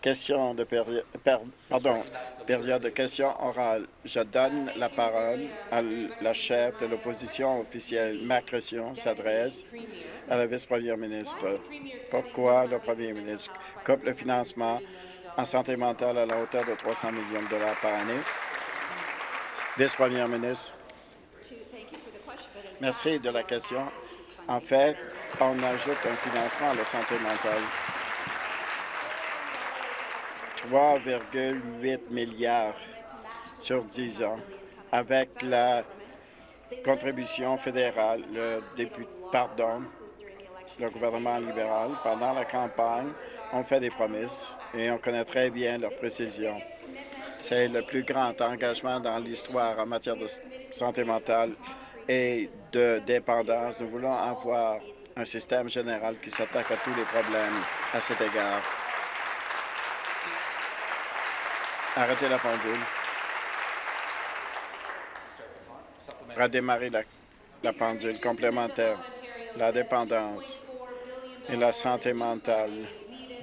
Question de pardon, période de questions orales. Je donne la parole à la chef de l'opposition officielle. Ma question s'adresse à la vice-première ministre. Pourquoi le premier ministre coupe le financement en santé mentale à la hauteur de 300 millions de dollars par année? Vice-première ministre. Merci de la question. En fait, on ajoute un financement à la santé mentale. 3,8 milliards sur 10 ans avec la contribution fédérale, le député, pardon, le gouvernement libéral, pendant la campagne, ont fait des promesses et on connaît très bien leurs précisions. C'est le plus grand engagement dans l'histoire en matière de santé mentale et de dépendance. Nous voulons avoir un système général qui s'attaque à tous les problèmes à cet égard. Arrêtez la pendule. Redémarrer la, pendule complémentaire. La dépendance et la santé mentale,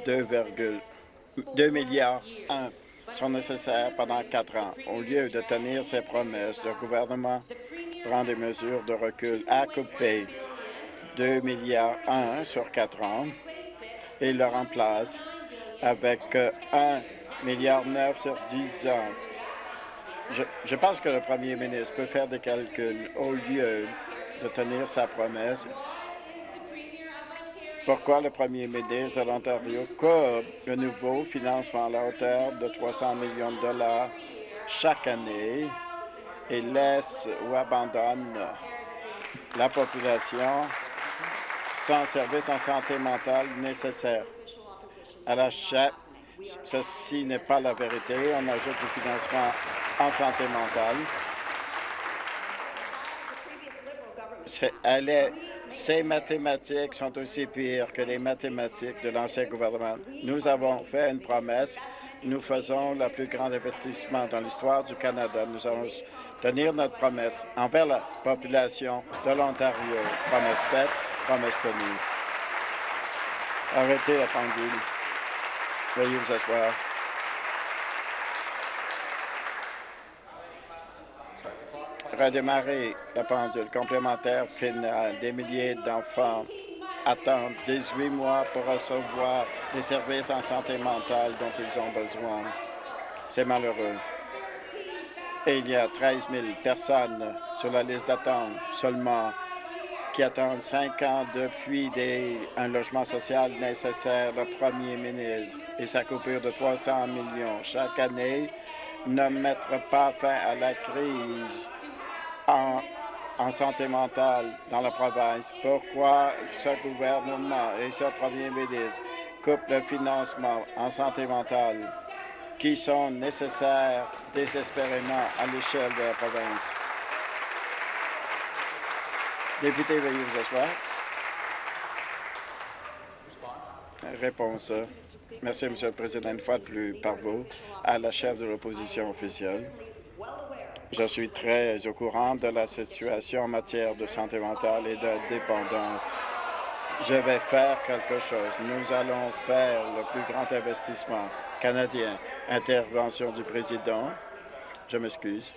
2,2 milliards 1 sont nécessaires pendant quatre ans. Au lieu de tenir ses promesses, le gouvernement prend des mesures de recul à couper 2 milliards 1 sur quatre ans et le remplace avec 1 milliard 9 sur 10 ans. Je, pense que le premier ministre peut faire des calculs au lieu de tenir sa promesse pourquoi le premier ministre de l'Ontario coupe le nouveau financement à la hauteur de 300 millions de dollars chaque année et laisse ou abandonne la population sans services en santé mentale nécessaires. À la ceci n'est pas la vérité. On ajoute du financement en santé mentale. Ces mathématiques sont aussi pires que les mathématiques de l'ancien gouvernement. Nous avons fait une promesse. Nous faisons le plus grand investissement dans l'histoire du Canada. Nous allons tenir notre promesse envers la population de l'Ontario. Promesse faite, promesse tenue. Arrêtez la pendule. Veuillez vous asseoir. redémarrer la pendule complémentaire finale. Des milliers d'enfants attendent 18 mois pour recevoir des services en santé mentale dont ils ont besoin. C'est malheureux. Et il y a 13 000 personnes sur la liste d'attente seulement qui attendent cinq ans depuis un logement social nécessaire. Le premier ministre et sa coupure de 300 millions chaque année ne mettra pas fin à la crise en, santé mentale dans la province. Pourquoi ce gouvernement et ce premier ministre coupent le financement en santé mentale qui sont nécessaires désespérément à l'échelle de la province? Député, veuillez vous asseoir. Réponse. Merci, Monsieur le Président, une fois de plus par vous, à la chef de l'opposition officielle. Je suis très au courant de la situation en matière de santé mentale et de dépendance. Je vais faire quelque chose. Nous allons faire le plus grand investissement canadien. Intervention du président. Je m'excuse.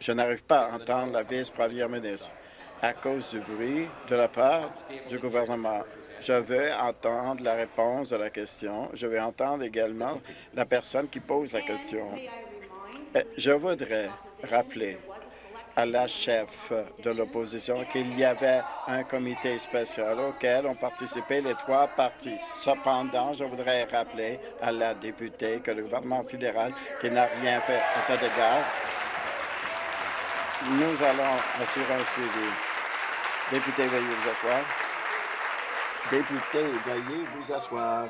Je n'arrive pas à entendre la vice-première ministre à cause du bruit de la part du gouvernement. Je veux entendre la réponse de la question. Je veux entendre également la personne qui pose la question. Euh, je voudrais rappeler à la chef de l'opposition qu'il y avait un comité spécial auquel ont participé les trois partis. Cependant, je voudrais rappeler à la députée que le gouvernement fédéral, qui n'a rien fait à cet égard, nous allons assurer un suivi. Député, veuillez vous asseoir. Député, veuillez vous asseoir.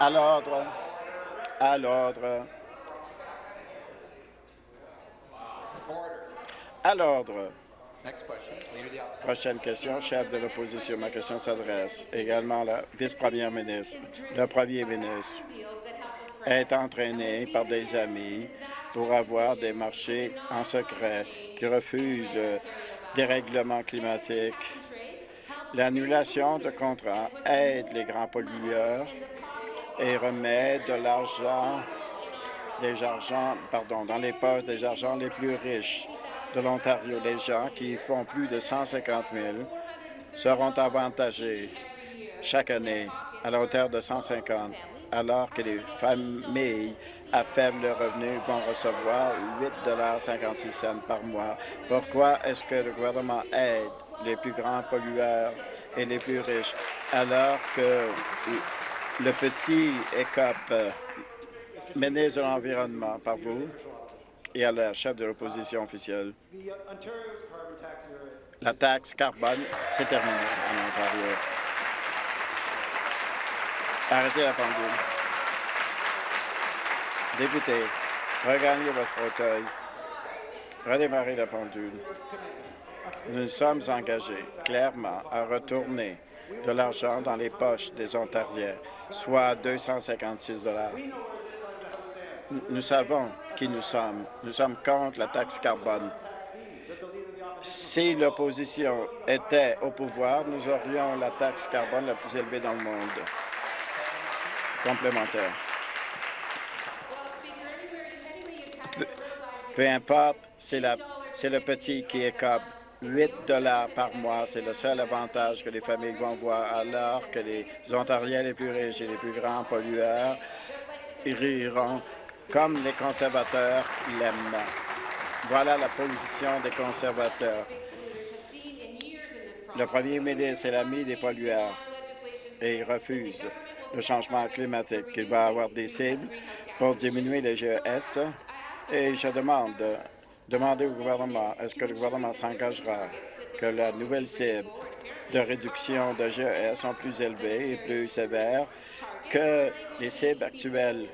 À l'ordre. À l'ordre. À l'ordre. Prochaine question, chef de l'opposition. Ma question s'adresse également à la vice-première ministre. Le premier ministre est entraîné par des amis pour avoir des marchés en secret qui refusent de dérèglement climatique. L'annulation de contrats aide les grands pollueurs et remet de l'argent des pardon, dans les postes des argents les plus riches de l'Ontario. Les gens qui font plus de 150 000 seront avantagés chaque année à la hauteur de 150, alors que les familles à faible revenu vont recevoir 8,56 par mois. Pourquoi est-ce que le gouvernement aide les plus grands pollueurs et les plus riches, alors que le petit ECOP ministre de l'Environnement par vous et à la chef de l'opposition officielle? La taxe carbone, c'est terminé en Ontario. Arrêtez la pendule. Député, regagnez votre fauteuil. Redémarrez la pendule. Nous sommes engagés clairement à retourner de l'argent dans les poches des Ontariens, soit 256 Nous savons qui nous sommes. Nous sommes contre la taxe carbone. Si l'opposition était au pouvoir, nous aurions la taxe carbone la plus élevée dans le monde. Complémentaire. Peu importe, c'est le petit qui est comme 8 dollars par mois. C'est le seul avantage que les familles vont voir, alors que les Ontariens les plus riches et les plus grands pollueurs riront comme les conservateurs l'aiment. Voilà la position des conservateurs. Le premier ministre est l'ami des pollueurs et il refuse le changement climatique. Il va avoir des cibles pour diminuer les GES et je demande, demander au gouvernement, est-ce que le gouvernement s'engagera que la nouvelle cible de réduction de GES sont plus élevées et plus sévères que les cibles actuelles?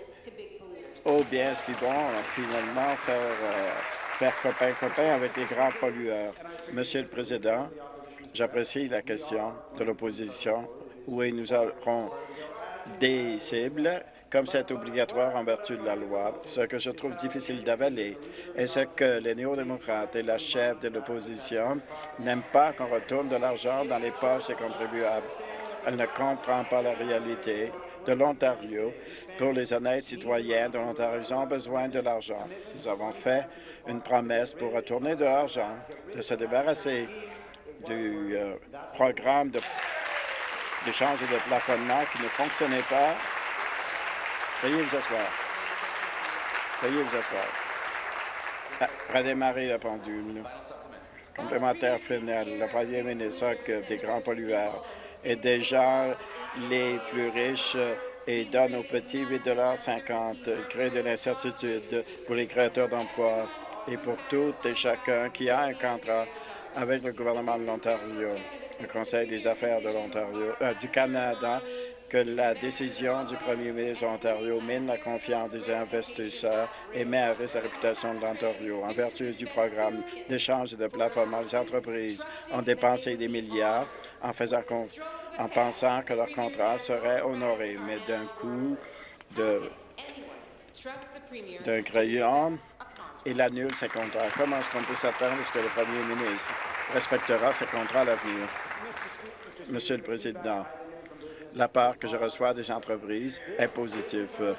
Ou bien est-ce qu'ils vont finalement faire, euh, faire copain-copain avec les grands pollueurs? Monsieur le Président, j'apprécie la question de l'opposition. Oui, nous aurons des cibles comme c'est obligatoire en vertu de la loi. Ce que je trouve difficile d'avaler est ce que les néo-démocrates et la chef de l'opposition n'aiment pas qu'on retourne de l'argent dans les poches des contribuables. Elle ne comprend pas la réalité de l'Ontario pour les honnêtes citoyens de l'Ontario. Ils ont besoin de l'argent. Nous avons fait une promesse pour retourner de l'argent, de se débarrasser du euh, programme d'échange de, de plafonnement qui ne fonctionnait pas Veuillez vous asseoir. Veuillez vous asseoir. Ah, redémarrer la pendule. Complémentaire final. Le premier ministre des grands pollueurs et des gens les plus riches et donne aux petits 8,50 crée de l'incertitude pour les créateurs d'emplois et pour tout et chacun qui a un contrat avec le gouvernement de l'Ontario. Le Conseil des affaires de l'Ontario, euh, du Canada que la décision du premier ministre de l'Ontario mine la confiance des investisseurs et met à risque la réputation de l'Ontario. En vertu du programme d'échange et de plafonnement, les entreprises ont dépensé des milliards en, en pensant que leur contrat serait honoré, mais d'un coup d'un crayon, il annule ses contrats. Comment est-ce qu'on peut s'attendre à ce que le premier ministre respectera ses contrats à l'avenir? Monsieur le Président, la part que je reçois des entreprises est positive.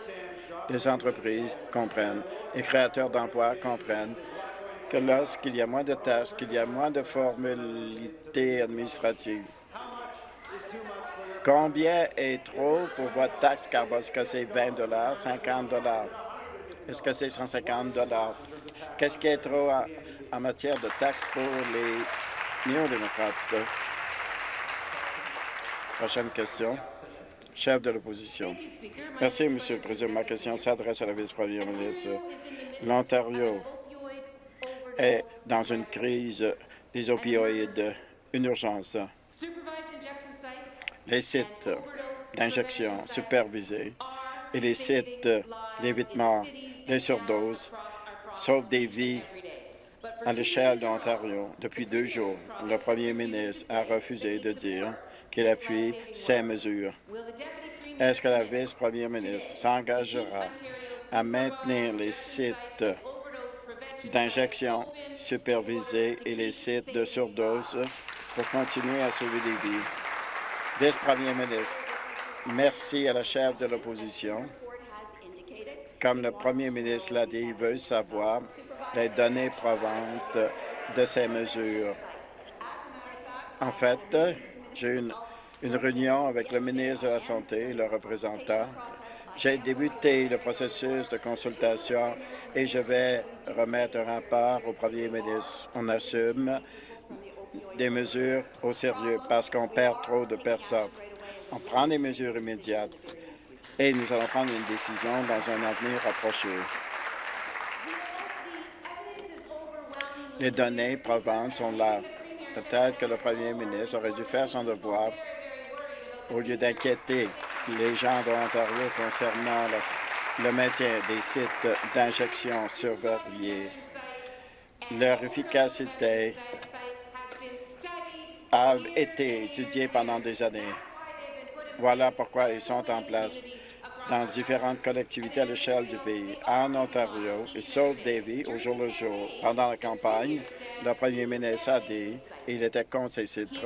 Les entreprises comprennent, les créateurs d'emplois comprennent que lorsqu'il y a moins de tâches, qu'il y a moins de formalités administratives, combien est trop pour votre taxe carbone? Est-ce que c'est 20 50 Est-ce que c'est 150 Qu'est-ce qui est trop en, matière de taxes pour les néo-démocrates? Prochaine question. Chef de l'opposition. Merci, Monsieur le Président. Ma question s'adresse à la vice-première ministre. L'Ontario est dans une crise des opioïdes, une urgence. Les sites d'injection supervisés et les sites d'évitement des surdoses sauvent des vies à l'échelle de l'Ontario. Depuis deux jours, le premier ministre a refusé de dire qu'il appuie ces mesures. Est-ce que la vice-première ministre s'engagera à maintenir les sites d'injection supervisée et les sites de surdose pour continuer à sauver des vies? Vice-premier ministre, merci à la chef de l'opposition. Comme le premier ministre l'a dit, il veut savoir les données provantes de ces mesures. En fait, j'ai eu une, une réunion avec le ministre de la Santé le représentant j'ai débuté le processus de consultation et je vais remettre un rapport au premier ministre. On assume des mesures au sérieux parce qu'on perd trop de personnes. On prend des mesures immédiates et nous allons prendre une décision dans un avenir approché. Les données provantes sont là. Peut-être que le premier ministre aurait dû faire son devoir au lieu d'inquiéter les gens de l'Ontario concernant le maintien des sites d'injection surveillés. Leur efficacité a été étudiée pendant des années. Voilà pourquoi ils sont en place dans différentes collectivités à l'échelle du pays. En Ontario, ils sauvent des vies au jour le jour. Pendant la campagne, le premier ministre a dit qu'il était contre ces sites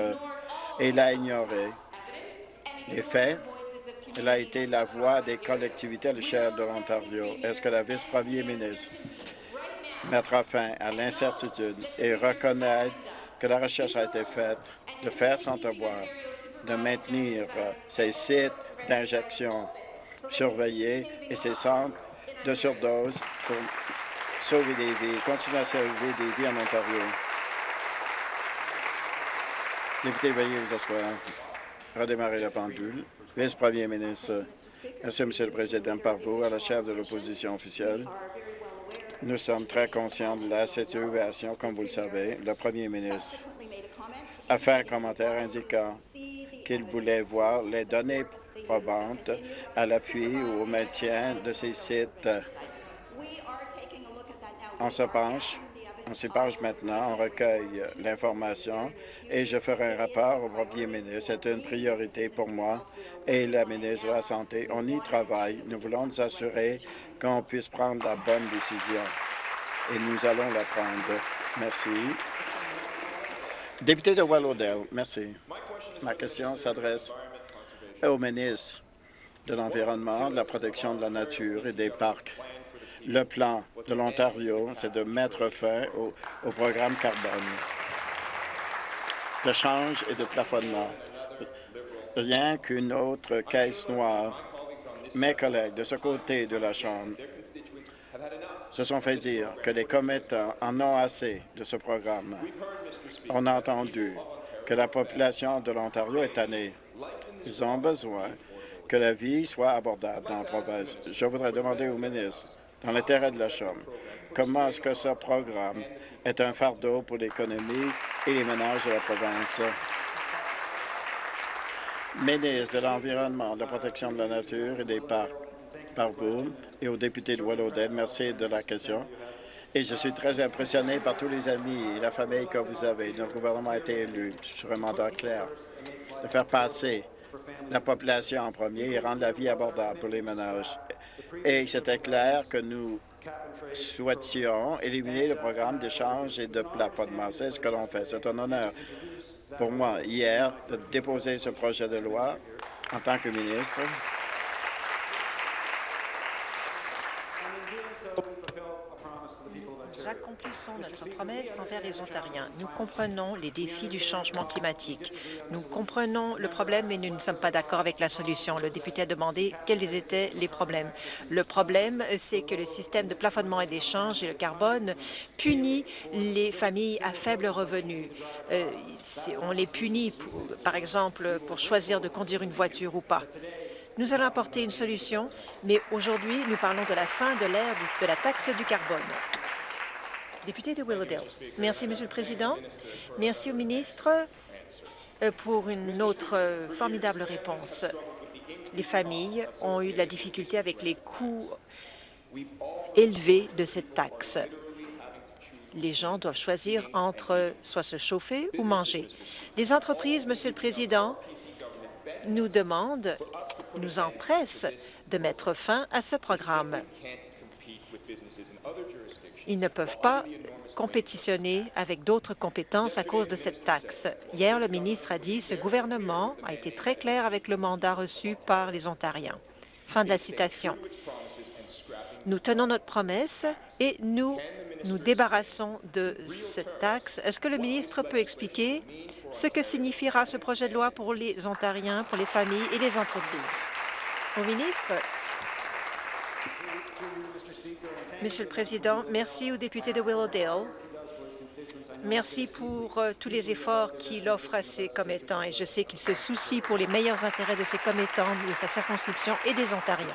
et il a ignoré les faits elle a été la voix des collectivités à l'échelle de l'Ontario. Est-ce que la vice-premier ministre mettra fin à l'incertitude et reconnaître que la recherche a été faite de faire son devoir, de maintenir ces sites d'injection surveillés et ces centres de surdose pour sauver des vies, continuer à sauver des vies en Ontario? Député, veuillez vous asseoir. Redémarrer la pendule. Vice-premier ministre, merci, Monsieur le Président, par vous, à la chef de l'opposition officielle. Nous sommes très conscients de la situation, comme vous le savez. Le premier ministre a fait un commentaire indiquant qu'il voulait voir les données probantes à l'appui ou au maintien de ces sites. On se penche on s'y penche maintenant, on recueille l'information et je ferai un rapport au premier ministre. C'est une priorité pour moi et la ministre de la Santé. On y travaille. Nous voulons nous assurer qu'on puisse prendre la bonne décision et nous allons la prendre. Merci. Député de Wallowdale, merci. Ma question s'adresse au ministre de l'Environnement, de la protection de la nature et des parcs. Le plan de l'Ontario, c'est de mettre fin au, programme carbone de change et de plafonnement. Rien qu'une autre caisse noire. Mes collègues de ce côté de la Chambre se sont fait dire que les commettants en ont assez de ce programme. On a entendu que la population de l'Ontario est tannée. Ils ont besoin que la vie soit abordable dans la province. Je voudrais demander au ministre dans l'intérêt de la Chambre. Comment est-ce que ce programme est un fardeau pour l'économie et les ménages de la province? Ministre de l'Environnement, de la protection de la nature et des parcs, par vous et aux députés de Wallowdale, merci de la question. Et je suis très impressionné par tous les amis et la famille que vous avez. Notre gouvernement a été élu sur un mandat clair de faire passer la population en premier et rendre la vie abordable pour les ménages et c'était clair que nous souhaitions éliminer le programme d'échange et de plafonnement. C'est ce que l'on fait. C'est un honneur pour moi, hier, de déposer ce projet de loi en tant que ministre. Nous accomplissons notre promesse envers les Ontariens. Nous comprenons les défis du changement climatique. Nous comprenons le problème, mais nous ne sommes pas d'accord avec la solution. Le député a demandé quels étaient les problèmes. Le problème, c'est que le système de plafonnement et d'échange et le carbone punit les familles à faible revenu. Euh, on les punit, par exemple, pour choisir de conduire une voiture ou pas. Nous allons apporter une solution, mais aujourd'hui, nous parlons de la fin de l'ère de la taxe du carbone. Député de Willowdale. Merci, Monsieur le Président. Merci au ministre euh, pour une autre euh, formidable réponse. Les familles ont eu de la difficulté avec les coûts élevés de cette taxe. Les gens doivent choisir entre soit se chauffer ou manger. Les entreprises, Monsieur le Président, nous demandent, nous empressent de mettre fin à ce programme. Ils ne peuvent pas compétitionner avec d'autres compétences à cause de cette taxe. Hier, le ministre a dit ce gouvernement a été très clair avec le mandat reçu par les Ontariens. Fin de la citation. Nous tenons notre promesse et nous nous débarrassons de cette taxe. Est-ce que le ministre peut expliquer ce que signifiera ce projet de loi pour les Ontariens, pour les familles et les entreprises? Au ministre, Monsieur le Président, merci aux députés de Willowdale. Merci pour euh, tous les efforts qu'il offre à ses commettants et je sais qu'il se soucie pour les meilleurs intérêts de ses commettants, de sa circonscription et des Ontariens.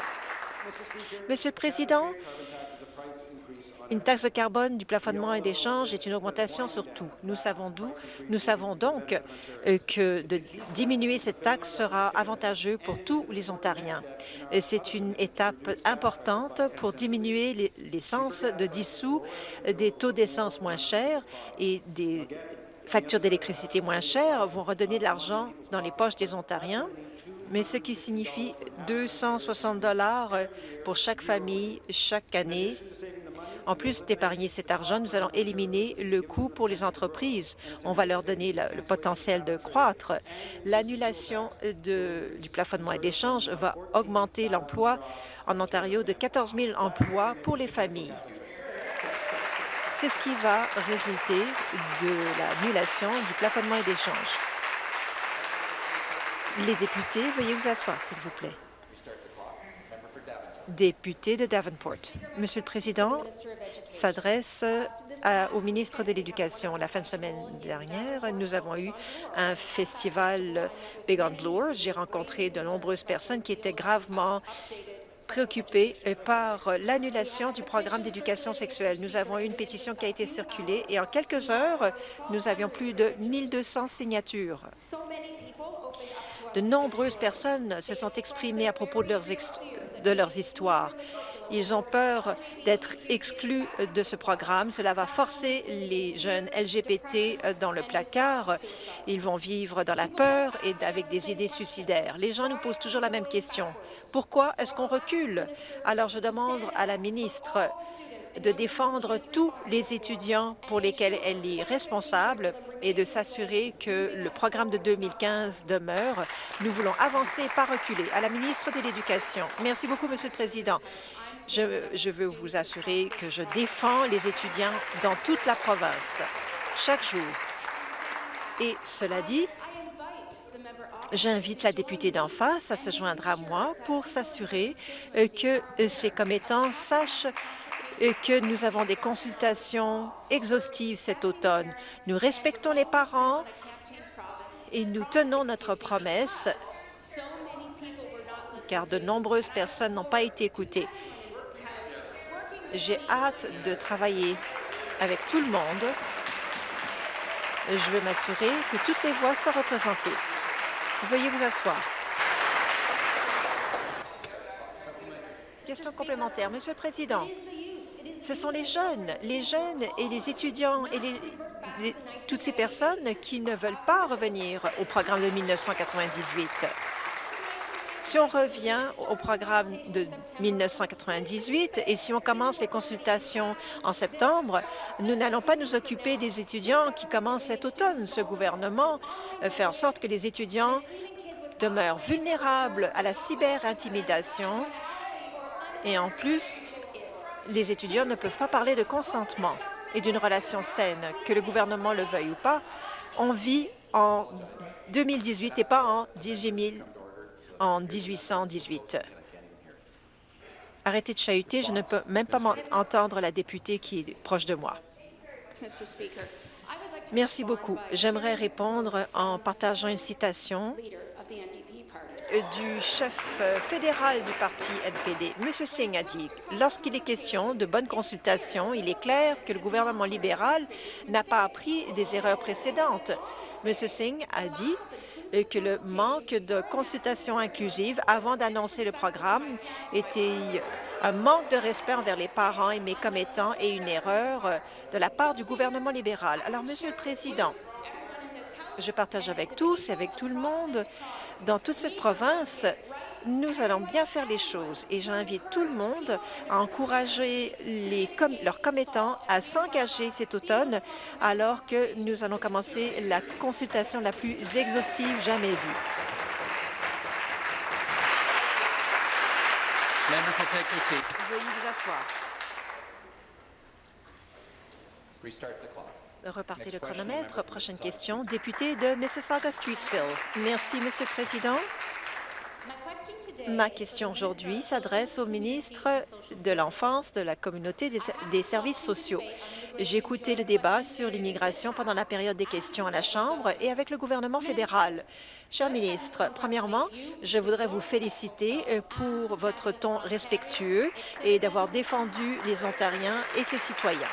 Monsieur le Président, une taxe de carbone, du plafonnement et d'échange est une augmentation sur tout. Nous savons d'où. Nous savons donc euh, que diminuer cette taxe sera avantageux pour tous les Ontariens. C'est une étape importante pour diminuer l'essence de 10 sous, des taux d'essence moins chers et des factures d'électricité moins chères vont redonner de l'argent dans les poches des Ontariens, mais ce qui signifie 260 dollars pour chaque famille chaque année en plus d'épargner cet argent, nous allons éliminer le coût pour les entreprises. On va leur donner le, potentiel de croître. L'annulation du plafonnement et d'échange va augmenter l'emploi en Ontario de 14 000 emplois pour les familles. C'est ce qui va résulter de l'annulation du plafonnement et d'échange. Les députés, veuillez vous asseoir, s'il vous plaît député de Davenport. Monsieur le Président, s'adresse au ministre de l'Éducation. La fin de semaine dernière, nous avons eu un festival Big on Blue. J'ai rencontré de nombreuses personnes qui étaient gravement préoccupées par l'annulation du programme d'éducation sexuelle. Nous avons eu une pétition qui a été circulée et en quelques heures, nous avions plus de 1200 signatures. De nombreuses personnes se sont exprimées à propos de leurs, histoires. Ils ont peur d'être exclus de ce programme. Cela va forcer les jeunes LGBT dans le placard. Ils vont vivre dans la peur et avec des idées suicidaires. Les gens nous posent toujours la même question. Pourquoi est-ce qu'on recule? Alors je demande à la ministre de défendre tous les étudiants pour lesquels elle est responsable et de s'assurer que le programme de 2015 demeure. Nous voulons avancer et pas reculer. À la ministre de l'Éducation. Merci beaucoup, Monsieur le Président. Je, je veux vous assurer que je défends les étudiants dans toute la province, chaque jour. Et cela dit, J'invite la députée d'en face à se joindre à moi pour s'assurer euh, que ces commettants sachent et que nous avons des consultations exhaustives cet automne. Nous respectons les parents et nous tenons notre promesse car de nombreuses personnes n'ont pas été écoutées. J'ai hâte de travailler avec tout le monde. Je veux m'assurer que toutes les voix soient représentées. Veuillez vous asseoir. Question complémentaire. Monsieur le Président, ce sont les jeunes, les jeunes et les étudiants et toutes ces personnes qui ne veulent pas revenir au programme de 1998. Si on revient au programme de 1998 et si on commence les consultations en septembre, nous n'allons pas nous occuper des étudiants qui commencent cet automne. Ce gouvernement fait en sorte que les étudiants demeurent vulnérables à la cyberintimidation et en plus, les étudiants ne peuvent pas parler de consentement et d'une relation saine, que le gouvernement le veuille ou pas. On vit en 2018 et pas en, 18 en 1818. Arrêtez de chahuter, je ne peux même pas entendre la députée qui est proche de moi. Merci beaucoup. J'aimerais répondre en partageant une citation du chef euh, fédéral du parti NPD. M. Singh a dit lorsqu'il est question de bonne consultation, il est clair que le gouvernement libéral n'a pas appris des erreurs précédentes. M. Singh a dit euh, que le manque de consultation inclusive avant d'annoncer le programme était un manque de respect envers les parents et mes commettants et une erreur euh, de la part du gouvernement libéral. Alors, Monsieur le Président, je partage avec tous et avec tout le monde dans toute cette province nous allons bien faire les choses et j'invite tout le monde à encourager les leurs commettants à s'engager cet automne alors que nous allons commencer la consultation la plus exhaustive jamais vue. Veuillez vous asseoir. Repartez le chronomètre. Prochaine question, député de Mississauga-Streetsville. Merci, Monsieur le Président. Ma question aujourd'hui s'adresse au ministre de l'Enfance, de la Communauté des, services sociaux. J'ai écouté le débat sur l'immigration pendant la période des questions à la Chambre et avec le gouvernement fédéral. Cher ministre, premièrement, je voudrais vous féliciter euh, pour votre ton respectueux et d'avoir défendu les Ontariens et ses citoyens.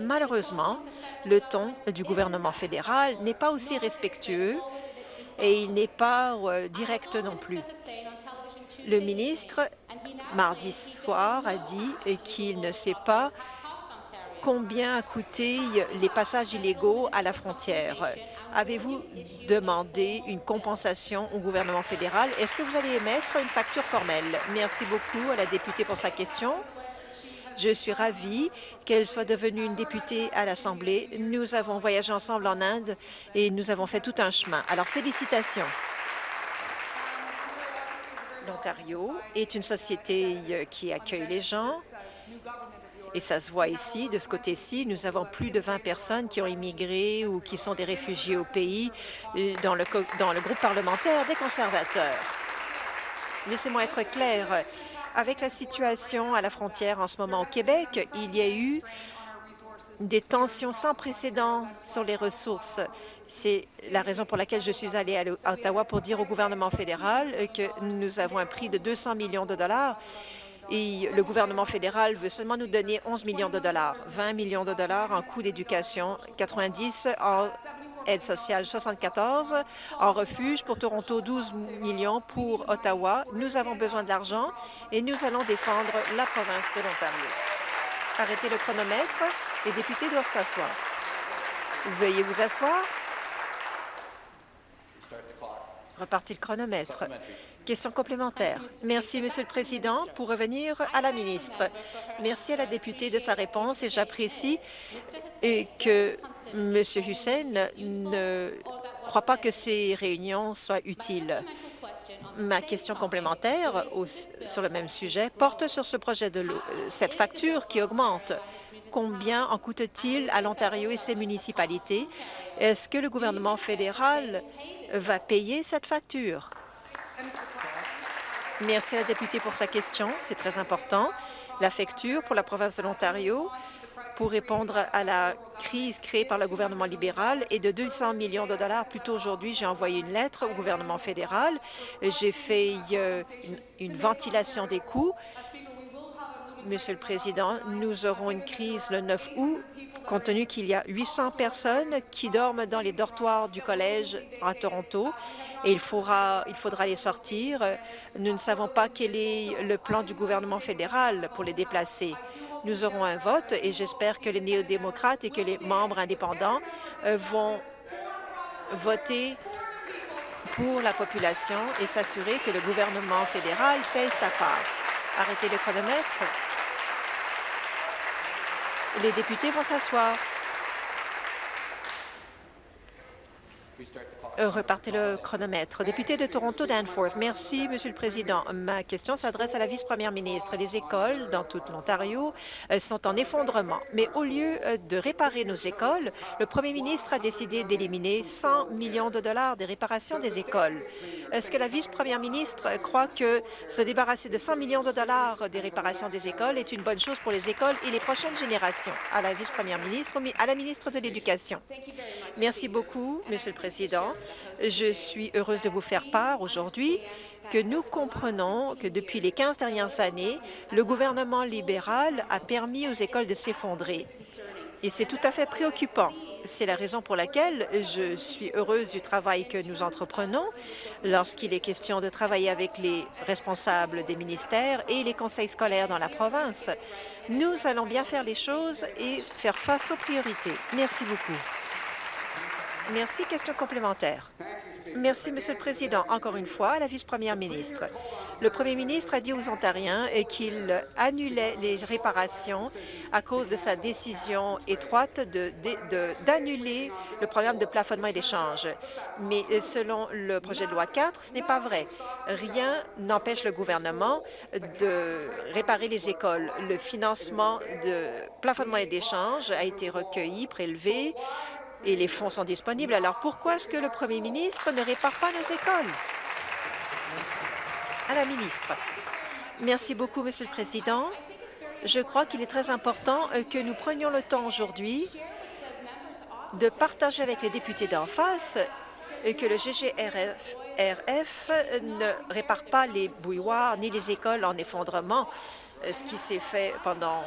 Malheureusement, le ton du gouvernement fédéral n'est pas aussi respectueux et il n'est pas euh, direct non plus. Le ministre, mardi soir, a dit qu'il ne sait pas combien a coûté les passages illégaux à la frontière. Avez-vous demandé une compensation au gouvernement fédéral? Est-ce que vous allez émettre une facture formelle? Merci beaucoup à la députée pour sa question. Je suis ravie qu'elle soit devenue une députée à l'Assemblée. Nous avons voyagé ensemble en Inde et nous avons fait tout un chemin. Alors, félicitations. L'Ontario est une société euh, qui accueille les gens et ça se voit ici, de ce côté-ci. Nous avons plus de 20 personnes qui ont immigré ou qui sont des réfugiés au pays euh, dans le, dans le groupe parlementaire des conservateurs. Laissez-moi être clair. Avec la situation à la frontière en ce moment au Québec, il y a eu des tensions sans précédent sur les ressources. C'est la raison pour laquelle je suis allée à Ottawa pour dire au gouvernement fédéral que nous avons un prix de 200 millions de dollars et le gouvernement fédéral veut seulement nous donner 11 millions de dollars, 20 millions de dollars en coûts d'éducation, 90 en aide sociale 74, en refuge pour Toronto 12 millions pour Ottawa. Nous avons besoin de l'argent et nous allons défendre la province de l'Ontario. Arrêtez le chronomètre. Les députés doivent s'asseoir. Veuillez vous asseoir. Repartez le chronomètre. Question complémentaire. Merci, Monsieur le Président. Pour revenir à la ministre, merci à la députée de sa réponse et j'apprécie que M. Hussein ne croit pas que ces réunions soient utiles. Ma question complémentaire sur le même sujet porte sur ce projet de l'eau, cette facture qui augmente. Combien en coûte-t-il à l'Ontario et ses municipalités? Est-ce que le gouvernement fédéral va payer cette facture? Merci à la députée pour sa question. C'est très important. La facture pour la province de l'Ontario pour répondre à la crise créée par le gouvernement libéral est de 200 millions de dollars. Plus tôt aujourd'hui, j'ai envoyé une lettre au gouvernement fédéral. J'ai fait euh, une, ventilation des coûts. Monsieur le Président, nous aurons une crise le 9 août, compte tenu qu'il y a 800 personnes qui dorment dans les dortoirs du collège à Toronto et il faudra, il faudra les sortir. Nous ne savons pas quel est le plan du gouvernement fédéral pour les déplacer. Nous aurons un vote et j'espère que les néo-démocrates et que les membres indépendants euh, vont voter pour la population et s'assurer que le gouvernement fédéral paye sa part. Arrêtez le chronomètre. Les députés vont s'asseoir. Euh, repartez le chronomètre. Député de Toronto Danforth, merci, Monsieur le Président. Ma question s'adresse à la vice-première ministre. Les écoles dans tout l'Ontario euh, sont en effondrement, mais au lieu euh, de réparer nos écoles, le premier ministre a décidé d'éliminer 100 millions de dollars des réparations des écoles. Est-ce que la vice-première ministre croit que se débarrasser de 100 millions de dollars des réparations des écoles est une bonne chose pour les écoles et les prochaines générations? À la vice-première ministre, à la ministre de l'Éducation. Merci beaucoup, Monsieur le Président. Je suis heureuse de vous faire part aujourd'hui que nous comprenons que depuis les 15 dernières années, le gouvernement libéral a permis aux écoles de s'effondrer. Et c'est tout à fait préoccupant. C'est la raison pour laquelle je suis heureuse du travail que nous entreprenons lorsqu'il est question de travailler avec les responsables des ministères et les conseils scolaires dans la province. Nous allons bien faire les choses et faire face aux priorités. Merci beaucoup. Merci. Question complémentaire. Merci, Monsieur le Président. Encore une fois, la vice-première ministre. Le premier ministre a dit aux Ontariens qu'il annulait les réparations à cause de sa décision étroite d'annuler le programme de plafonnement et d'échange. Mais selon le projet de loi 4, ce n'est pas vrai. Rien n'empêche le gouvernement de réparer les écoles. Le financement de plafonnement et d'échange a été recueilli, prélevé, et les fonds sont disponibles. Alors pourquoi est-ce que le premier ministre ne répare pas nos écoles? À la ministre. Merci beaucoup, Monsieur le Président. Je crois qu'il est très important euh, que nous prenions le temps aujourd'hui de partager avec les députés d'en face euh, que le GGRF RF ne répare pas les bouilloires ni les écoles en effondrement, euh, ce qui s'est fait pendant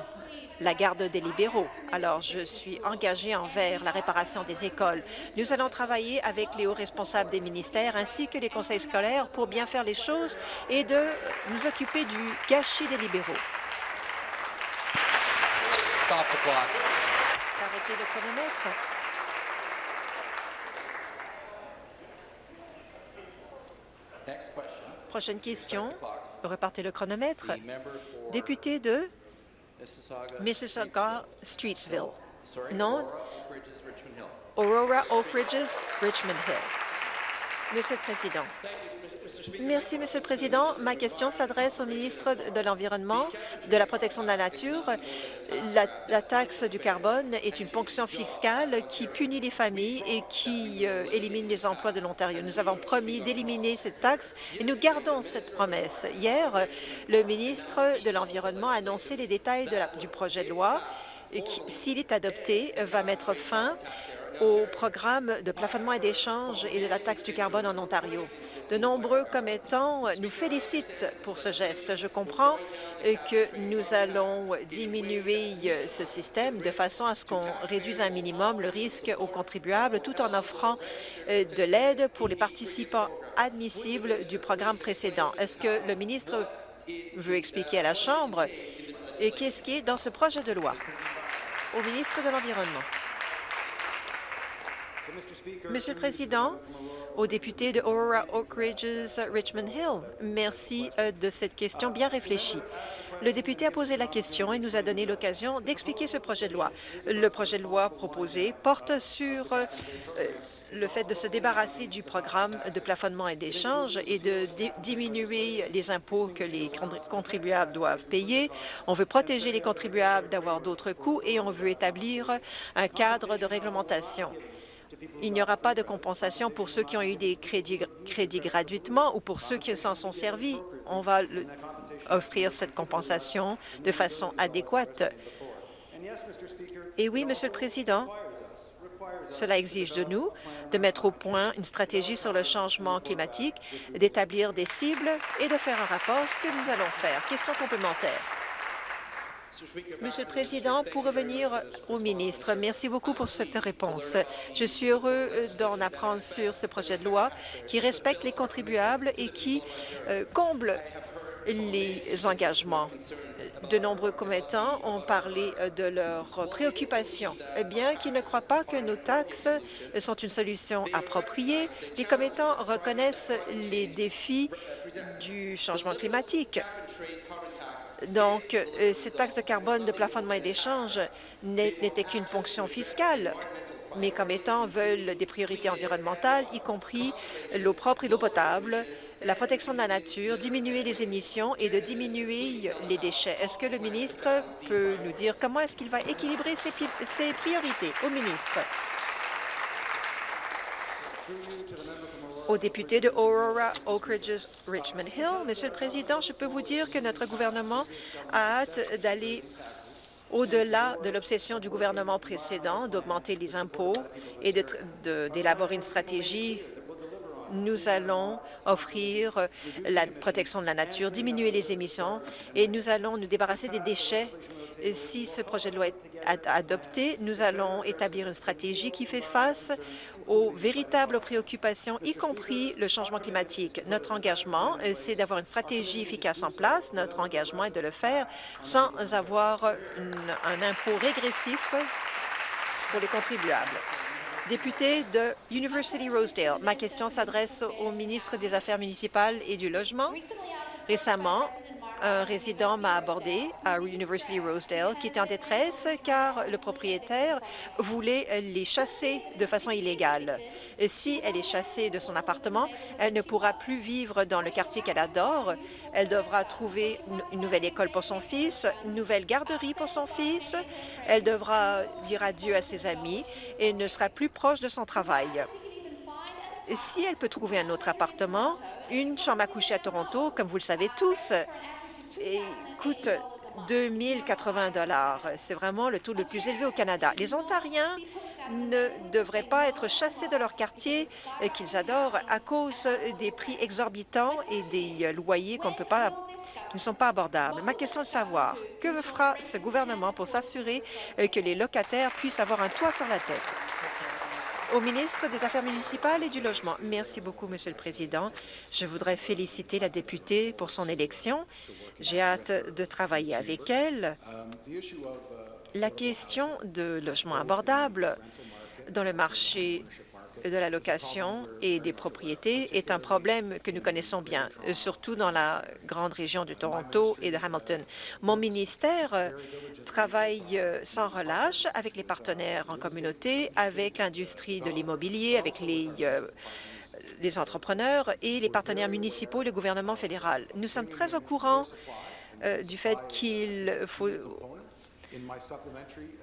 la garde des libéraux. Alors, je suis engagée envers la réparation des écoles. Nous allons travailler avec les hauts responsables des ministères ainsi que les conseils scolaires pour bien faire les choses et de nous occuper du gâchis des libéraux. Arrêtez le chronomètre. Prochaine question. Repartez le chronomètre. Député de Mississauga, Streetsville. Non. Aurora, Oak Ridges, Richmond Hill. Monsieur le Président. Merci, Monsieur le Président. Ma question s'adresse au ministre de l'Environnement, de la Protection de la Nature. La, taxe du carbone est une ponction fiscale qui punit les familles et qui euh, élimine les emplois de l'Ontario. Nous avons promis d'éliminer cette taxe et nous gardons cette promesse. Hier, le ministre de l'Environnement a annoncé les détails du projet de loi qui, s'il est adopté, va mettre fin au programme de plafonnement et d'échange et de la taxe du carbone en Ontario. De nombreux commettants nous félicitent pour ce geste. Je comprends que nous allons diminuer ce système de façon à ce qu'on réduise un minimum le risque aux contribuables tout en offrant euh, de l'aide pour les participants admissibles du programme précédent. Est-ce que le ministre veut expliquer à la Chambre qu'est-ce qui est dans ce projet de loi? Au ministre de l'Environnement. Monsieur le Président, aux députés de Aurora Oak Ridges Richmond Hill, merci euh, de cette question bien réfléchie. Le député a posé la question et nous a donné l'occasion d'expliquer ce projet de loi. Le projet de loi proposé porte sur euh, le fait de se débarrasser du programme de plafonnement et d'échange et de diminuer les impôts que les contribuables doivent payer. On veut protéger les contribuables d'avoir d'autres coûts et on veut établir un cadre de réglementation. Il n'y aura pas de compensation pour ceux qui ont eu des crédits, gratuitement ou pour ceux qui s'en sont servis. On va offrir cette compensation de façon adéquate. Et oui, Monsieur le Président, cela exige de nous de mettre au point une stratégie sur le changement climatique, d'établir des cibles et de faire un rapport, ce que nous allons faire. Question complémentaire. Monsieur le Président, pour revenir au ministre, merci beaucoup pour cette réponse. Je suis heureux euh, d'en apprendre sur ce projet de loi qui respecte les contribuables et qui euh, comble les engagements. De nombreux commettants ont parlé euh, de leurs préoccupations. Bien qu'ils ne croient pas que nos taxes sont une solution appropriée, les commettants reconnaissent les défis du changement climatique. Donc, euh, cette taxe de carbone de plafonnement et d'échange n'était qu'une ponction fiscale mais comme étant veulent des priorités environnementales, y compris l'eau propre et l'eau potable, la protection de la nature, diminuer les émissions et de diminuer les déchets. Est-ce que le ministre peut nous dire comment est-ce qu'il va équilibrer ces, ces priorités? Au ministre? Aux députés de Aurora, Oak Ridges, Richmond Hill. Monsieur le Président, je peux vous dire que notre gouvernement a hâte d'aller au-delà de l'obsession du gouvernement précédent d'augmenter les impôts et d'élaborer une stratégie nous allons offrir la protection de la nature, diminuer les émissions et nous allons nous débarrasser des déchets si ce projet de loi est adopté, nous allons établir une stratégie qui fait face aux véritables préoccupations, y compris le changement climatique. Notre engagement, euh, c'est d'avoir une stratégie efficace en place. Notre engagement est de le faire sans avoir un impôt régressif pour les contribuables. Député de University Rosedale, ma question s'adresse au ministre des Affaires municipales et du Logement. Récemment, un résident m'a abordé à University Rosedale qui était en détresse car le propriétaire voulait les chasser de façon illégale. Si elle est chassée de son appartement, elle ne pourra plus vivre dans le quartier qu'elle adore. Elle devra trouver une nouvelle école pour son fils, une nouvelle garderie pour son fils. Elle devra dire adieu à ses amis et ne sera plus proche de son travail. Si elle peut trouver un autre appartement, une chambre à coucher à Toronto, comme vous le savez tous, coûte 2080 dollars. C'est vraiment le taux le plus élevé au Canada. Les Ontariens ne devraient pas être chassés de leur quartier qu'ils adorent à cause des prix exorbitants et des loyers peut pas qui ne sont pas abordables. Ma question est de savoir, que fera ce gouvernement pour s'assurer que les locataires puissent avoir un toit sur la tête? Au ministre des Affaires municipales et du Logement. Merci beaucoup, Monsieur le Président. Je voudrais féliciter la députée pour son élection. J'ai hâte de travailler avec elle. La question de logement abordable dans le marché de la location et des propriétés est un problème que nous connaissons bien, surtout dans la grande région de Toronto et de Hamilton. Mon ministère euh, travaille euh, sans relâche avec les partenaires en communauté, avec l'industrie de l'immobilier, avec les euh, les entrepreneurs et les partenaires municipaux et le gouvernement fédéral. Nous sommes très au courant du fait qu'il faut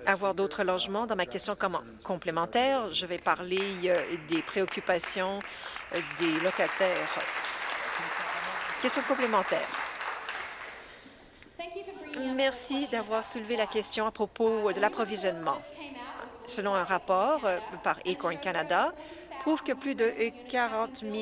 avoir d'autres logements. Dans ma question complémentaire, je vais parler euh, des préoccupations euh, des locataires. Question complémentaire. Merci d'avoir soulevé la question à propos de l'approvisionnement. Selon un rapport euh, par Acorn Canada, prouve que plus de 40 000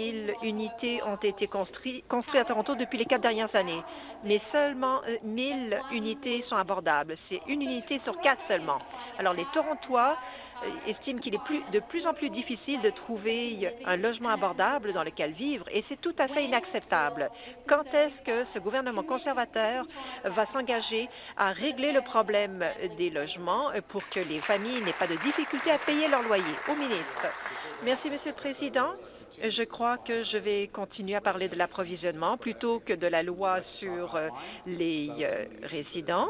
unités ont été construites à Toronto depuis les quatre dernières années, mais seulement 1 000 unités sont abordables. C'est une unité sur quatre seulement. Alors, les Torontois euh, estiment qu'il est de plus en plus difficile de trouver un logement abordable dans lequel vivre, et c'est tout à fait inacceptable. Quand est-ce que ce gouvernement conservateur va s'engager à régler le problème des logements pour que les familles n'aient pas de difficultés à payer leur loyer? Au ministre. Merci, Monsieur le Président. Je crois que je vais continuer à parler de l'approvisionnement plutôt que de la loi sur euh, les euh, résidents.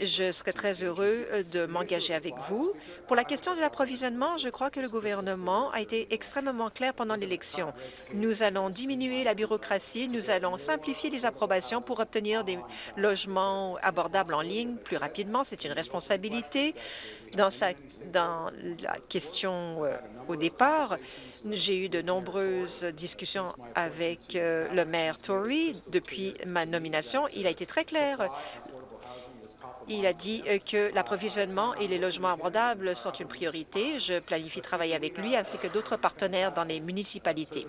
Je serais très heureux euh, de m'engager avec vous. Pour la question de l'approvisionnement, je crois que le gouvernement a été extrêmement clair pendant l'élection. Nous allons diminuer la bureaucratie, nous allons simplifier les approbations pour obtenir des logements abordables en ligne plus rapidement. C'est une responsabilité. Dans, dans la question euh, au départ, j'ai eu de nombreuses discussions avec euh, le maire Tory depuis ma nomination. Il a été très clair. Il a dit euh, que l'approvisionnement et les logements abordables sont une priorité. Je planifie travailler avec lui ainsi que d'autres partenaires dans les municipalités.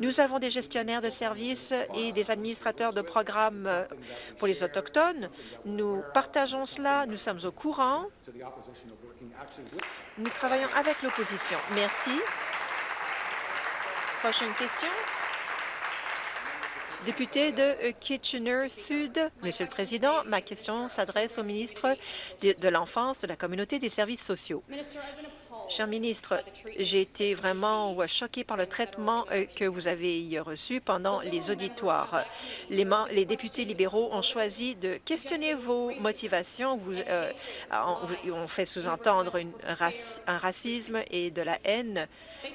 Nous avons des gestionnaires de services et des administrateurs de programmes euh, pour les Autochtones. Nous partageons cela. Nous sommes au courant. Nous travaillons avec l'opposition. Merci. Prochaine question. Député de euh, Kitchener-Sud, Monsieur le Président, ma question s'adresse au ministre de l'Enfance, de la Communauté des services sociaux. Cher ministre, j'ai été vraiment choquée par le traitement euh, que vous avez reçu pendant les auditoires. Les, les députés libéraux ont choisi de questionner vos motivations. Vous, euh, on, fait sous-entendre un racisme et de la haine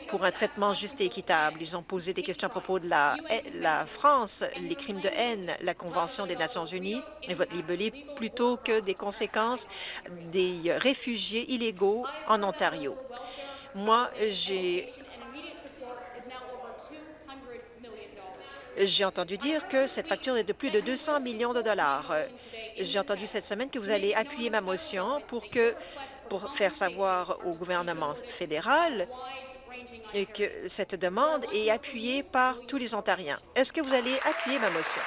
pour un traitement juste et équitable. Ils ont posé des questions à propos de la, la France, les crimes de haine, la Convention des Nations unies et votre libellé, plutôt que des conséquences des réfugiés illégaux en Ontario. Moi, j'ai J'ai entendu dire que cette facture est de plus de 200 millions de dollars. J'ai entendu cette semaine que vous allez appuyer ma motion pour, que, pour faire savoir au gouvernement fédéral que cette demande est appuyée par tous les Ontariens. Est-ce que vous allez appuyer ma motion?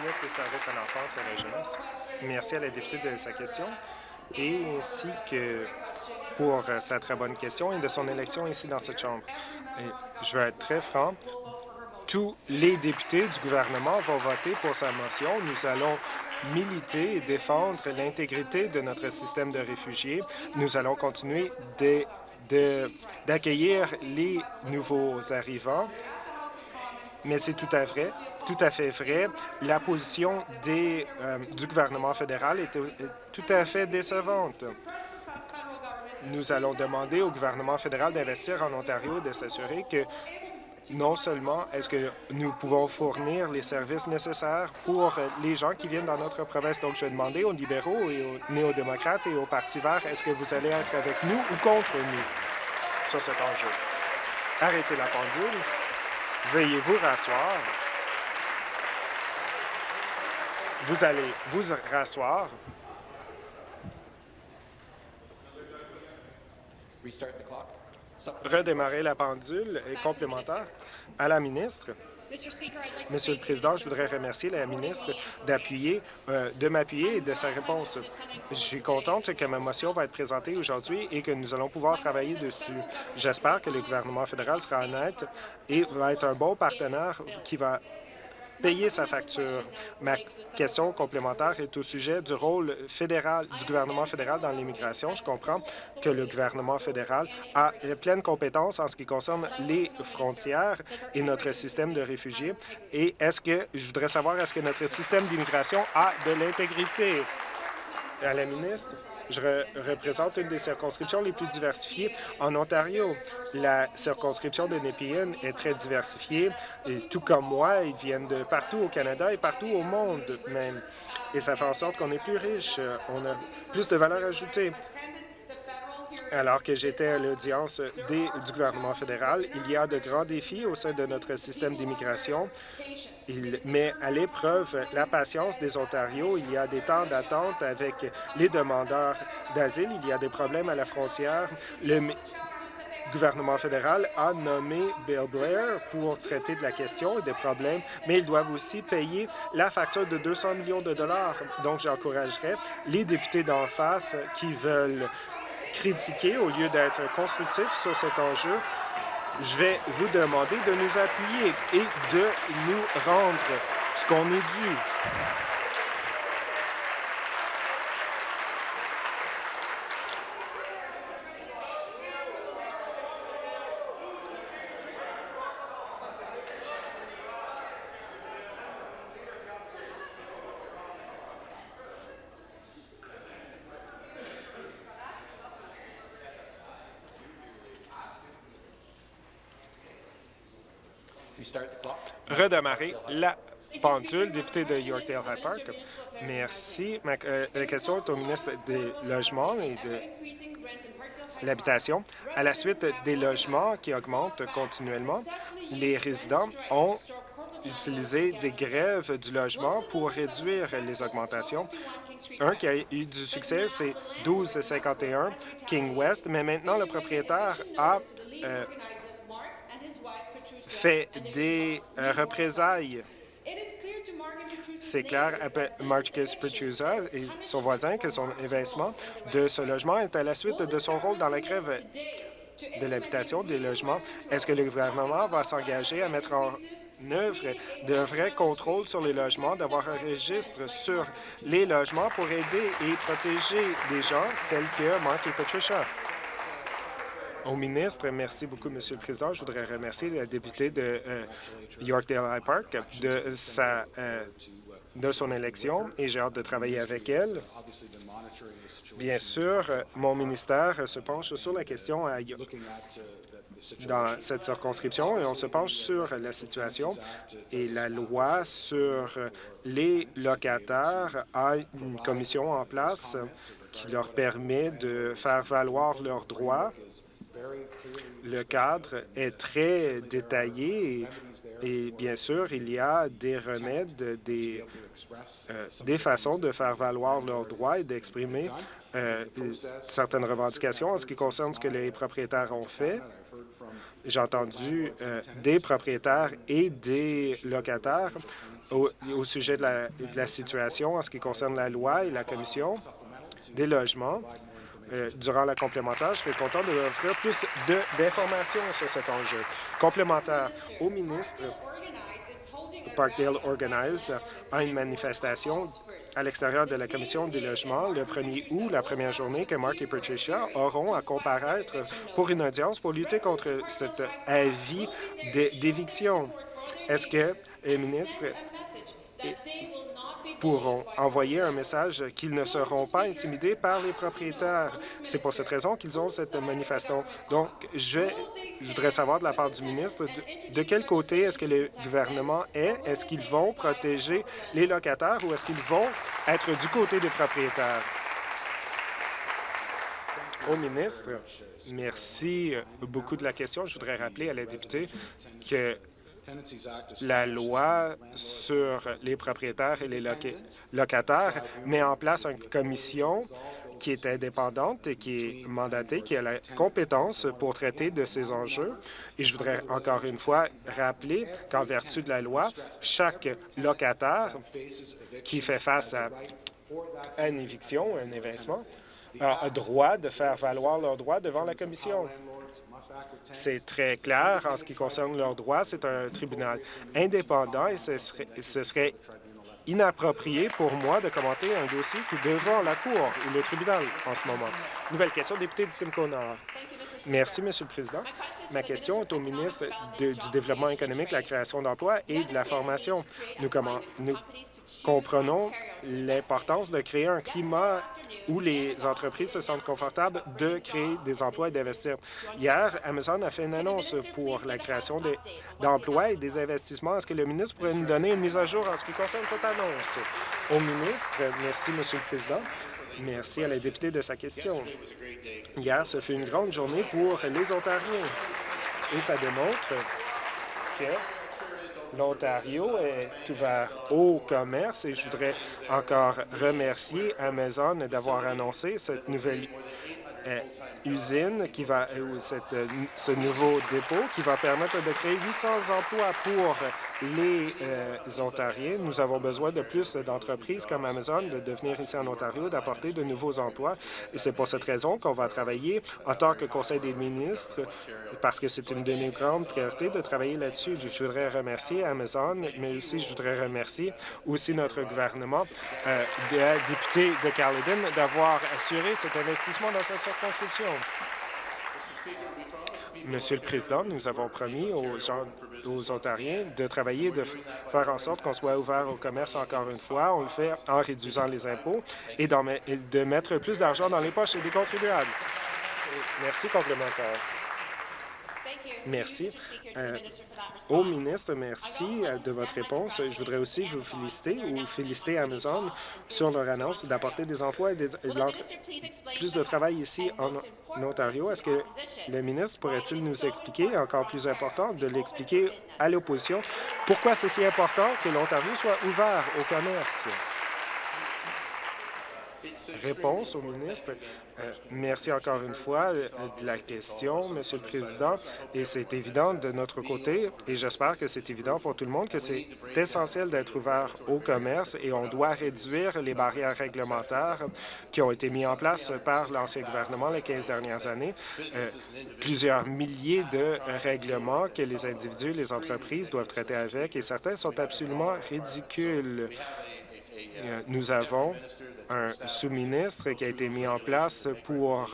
ministre des Services à l'enfance et à la jeunesse. Merci à la députée de sa question et ainsi que pour euh, sa très bonne question et de son élection ici dans cette Chambre. je vais être très franc. Tous les députés du gouvernement vont voter pour sa motion. Nous allons militer et défendre l'intégrité de notre système de réfugiés. Nous allons continuer d'accueillir les nouveaux arrivants, mais c'est tout à tout à fait vrai. La position des, euh, du gouvernement fédéral est tout à fait décevante. Nous allons demander au gouvernement fédéral d'investir en Ontario de s'assurer que non seulement est-ce que nous pouvons fournir les services nécessaires pour les gens qui viennent dans notre province. Donc, je vais demander aux libéraux et aux néo-démocrates et au Parti vert, est-ce que vous allez être avec nous ou contre nous sur cet enjeu? Arrêtez la pendule. Veuillez vous rasseoir? Vous allez vous rasseoir? redémarrer la pendule est complémentaire à la ministre. Monsieur le Président, je voudrais remercier la ministre d'appuyer, euh, de m'appuyer et de sa réponse. Je suis contente que ma motion va être présentée aujourd'hui et que nous allons pouvoir travailler dessus. J'espère que le gouvernement fédéral sera honnête et va être un bon partenaire qui va payer sa facture. Ma question complémentaire est au sujet du rôle fédéral du gouvernement fédéral dans l'immigration. Je comprends que le gouvernement fédéral a pleine compétence en ce qui concerne les frontières et notre système de réfugiés. Et est-ce que, je voudrais savoir, est-ce que notre système d'immigration a de l'intégrité? À la ministre? Je représente une des circonscriptions les plus diversifiées en Ontario. La circonscription de Nepean est très diversifiée, et tout comme moi, ils viennent de partout au Canada et partout au monde même. Et ça fait en sorte qu'on est plus riche, on a plus de valeur ajoutée. Alors que j'étais à l'audience du gouvernement fédéral, il y a de grands défis au sein de notre système d'immigration. Il met à l'épreuve la patience des Ontarios. Il y a des temps d'attente avec les demandeurs d'asile. Il y a des problèmes à la frontière. Le gouvernement fédéral a nommé Bill Blair pour traiter de la question et des problèmes, mais ils doivent aussi payer la facture de 200 millions de dollars. Donc, j'encouragerais les députés d'en face qui veulent critiquer au lieu d'être constructifs sur cet enjeu, je vais vous demander de nous appuyer et de nous rendre ce qu'on est dû. Redémarrer la pendule, député de Yorkdale High Park. Merci. Euh, la question est au ministre des Logements et de l'Habitation. À la suite des logements qui augmentent continuellement, les résidents ont utilisé des grèves du logement pour réduire les augmentations. Un qui a eu du succès, c'est 1251 King West, mais maintenant le propriétaire a euh, fait des euh, représailles. C'est clair Marcus Petrusa et son voisin que son évincement de ce logement est à la suite de son rôle dans la grève de l'habitation des logements. Est-ce que le gouvernement va s'engager à mettre en œuvre de vrais contrôles sur les logements, d'avoir un registre sur les logements pour aider et protéger des gens tels que Mark et Patricia? Au ministre. Merci beaucoup, Monsieur le Président. Je voudrais remercier la députée de euh, Yorkdale High Park de, sa, euh, de son élection et j'ai hâte de travailler avec elle. Bien sûr, mon ministère se penche sur la question dans cette circonscription et on se penche sur la situation et la loi sur les locataires a une commission en place qui leur permet de faire valoir leurs droits le cadre est très détaillé et, bien sûr, il y a des remèdes, des, euh, des façons de faire valoir leurs droits et d'exprimer euh, certaines revendications en ce qui concerne ce que les propriétaires ont fait. J'ai entendu euh, des propriétaires et des locataires au, au sujet de la, de la situation en ce qui concerne la loi et la commission des logements. Euh, durant la complémentaire. Je serais content de offrir plus d'informations sur cet enjeu. Complémentaire au ministre, Parkdale Organize a une manifestation à l'extérieur de la Commission du logement le 1er août, la première journée que Mark et Patricia auront à comparaître pour une audience pour lutter contre cet avis d'éviction. Est-ce que les ministres pourront envoyer un message qu'ils ne seront pas intimidés par les propriétaires. C'est pour cette raison qu'ils ont cette manifestation. Donc, je, voudrais savoir de la part du ministre de, de quel côté est-ce que le gouvernement est? Est-ce qu'ils vont protéger les locataires ou est-ce qu'ils vont être du côté des propriétaires? Au ministre, merci beaucoup de la question. Je voudrais rappeler à la députée que la loi sur les propriétaires et les locataires met en place une commission qui est indépendante et qui est mandatée, qui a la compétence pour traiter de ces enjeux. Et je voudrais encore une fois rappeler qu'en vertu de la loi, chaque locataire qui fait face à une éviction, un évincement, a droit de faire valoir leurs droits devant la commission. C'est très clair en ce qui concerne leurs droits. C'est un tribunal indépendant et ce serait, inapproprié pour moi de commenter un dossier qui est devant la Cour ou le tribunal en ce moment. Nouvelle question, député de Simcoe Nord. Merci, Monsieur le Président. Ma question est au ministre du Développement économique, la création d'emplois et de la formation. Nous, comment, comprenons l'importance de créer un climat où les entreprises se sentent confortables de créer des emplois et d'investir. Hier, Amazon a fait une annonce pour la création d'emplois et des investissements. Est-ce que le ministre pourrait nous donner une mise à jour en ce qui concerne cette annonce? Au ministre, merci, Monsieur le Président. Merci à la députée de sa question. Hier, ce fut une grande journée pour les Ontariens et ça démontre que l'Ontario est ouvert au commerce et je voudrais encore remercier Amazon d'avoir annoncé cette nouvelle euh, usine qui va, euh, cette, euh, ce nouveau dépôt qui va permettre de créer 800 emplois pour les euh, Ontariens. Nous avons besoin de plus d'entreprises comme Amazon de devenir ici en Ontario, d'apporter de nouveaux emplois. Et c'est pour cette raison qu'on va travailler en tant que Conseil des ministres, parce que c'est une de nos grandes priorités de travailler là-dessus. Je voudrais remercier Amazon, mais aussi je voudrais remercier aussi notre gouvernement, euh, de, député de Caledon, d'avoir assuré cet investissement dans sa circonscription. Monsieur le Président, nous avons promis aux Ontariens de travailler, de faire en sorte qu'on soit ouvert au commerce encore une fois. On le fait en réduisant les impôts et, de mettre plus d'argent dans les poches des contribuables. Merci complémentaire. Merci. Euh, au ministre, merci euh, de votre réponse. Je voudrais aussi vous féliciter ou féliciter Amazon sur leur annonce d'apporter des emplois et, des, plus de travail ici en, Ontario. Est-ce que le ministre pourrait-il nous expliquer, encore plus important, de l'expliquer à l'opposition, pourquoi c'est si important que l'Ontario soit ouvert au commerce? Réponse au ministre. Euh, merci encore une fois euh, de la question, Monsieur le Président. Et c'est évident de notre côté, et j'espère que c'est évident pour tout le monde, que c'est essentiel d'être ouvert au commerce et on doit réduire les barrières réglementaires qui ont été mises en place par l'ancien gouvernement les 15 dernières années. Euh, plusieurs milliers de règlements que les individus, les entreprises doivent traiter avec et certains sont absolument ridicules. Nous avons un sous-ministre qui a été mis en place pour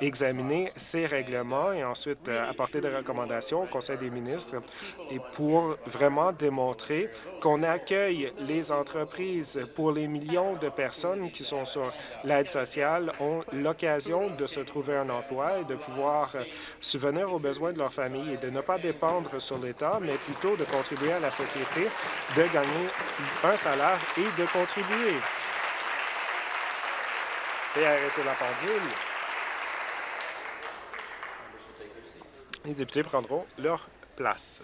examiner ces règlements et ensuite euh, apporter des recommandations au Conseil des ministres et pour vraiment démontrer qu'on accueille les entreprises. Pour les millions de personnes qui sont sur l'aide sociale ont l'occasion de se trouver un emploi et de pouvoir euh, subvenir aux besoins de leur famille et de ne pas dépendre sur l'État, mais plutôt de contribuer à la société, de gagner un salaire et de contribuer et arrêter la pendule. Les députés prendront leur place.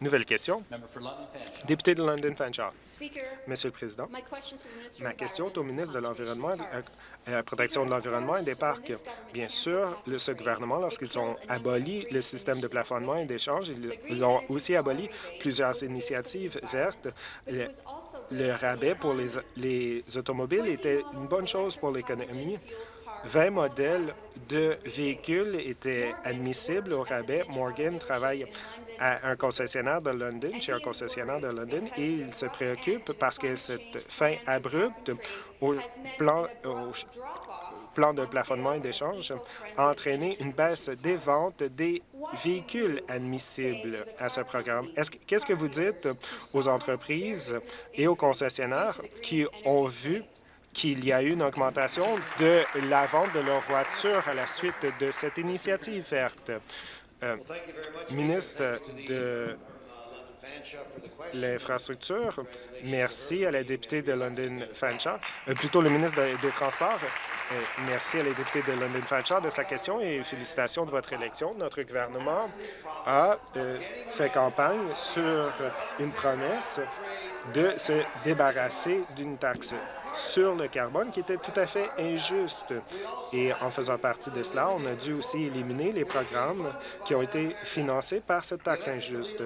Nouvelle question. Député de London Fanshawe. Monsieur le Président, ma question est au ministre de l'Environnement et de la Protection de l'Environnement et des Parcs. Bien sûr, ce gouvernement, lorsqu'ils ont aboli le système de plafonnement et d'échange, ils ont aussi aboli plusieurs initiatives vertes. Le, rabais pour les automobiles était une bonne chose pour l'économie 20 modèles de véhicules étaient admissibles au rabais. Morgan travaille à un concessionnaire de London, chez un concessionnaire de London, et il se préoccupe parce que cette fin abrupte au plan, au plan de plafonnement et d'échange a entraîné une baisse des ventes des véhicules admissibles à ce programme. Qu'est-ce que vous dites aux entreprises et aux concessionnaires qui ont vu qu'il y a eu une augmentation de la vente de leurs voitures à la suite de cette initiative verte? Euh, ministre de l'infrastructure. Merci à la députée de London Fanshawe, euh, plutôt le ministre des Transports. Euh, merci à la députée de London Fanshawe de sa question et félicitations de votre élection. Notre gouvernement a fait campagne sur une promesse de se débarrasser d'une taxe sur le carbone qui était tout à fait injuste. Et en faisant partie de cela, on a dû aussi éliminer les programmes qui ont été financés par cette taxe injuste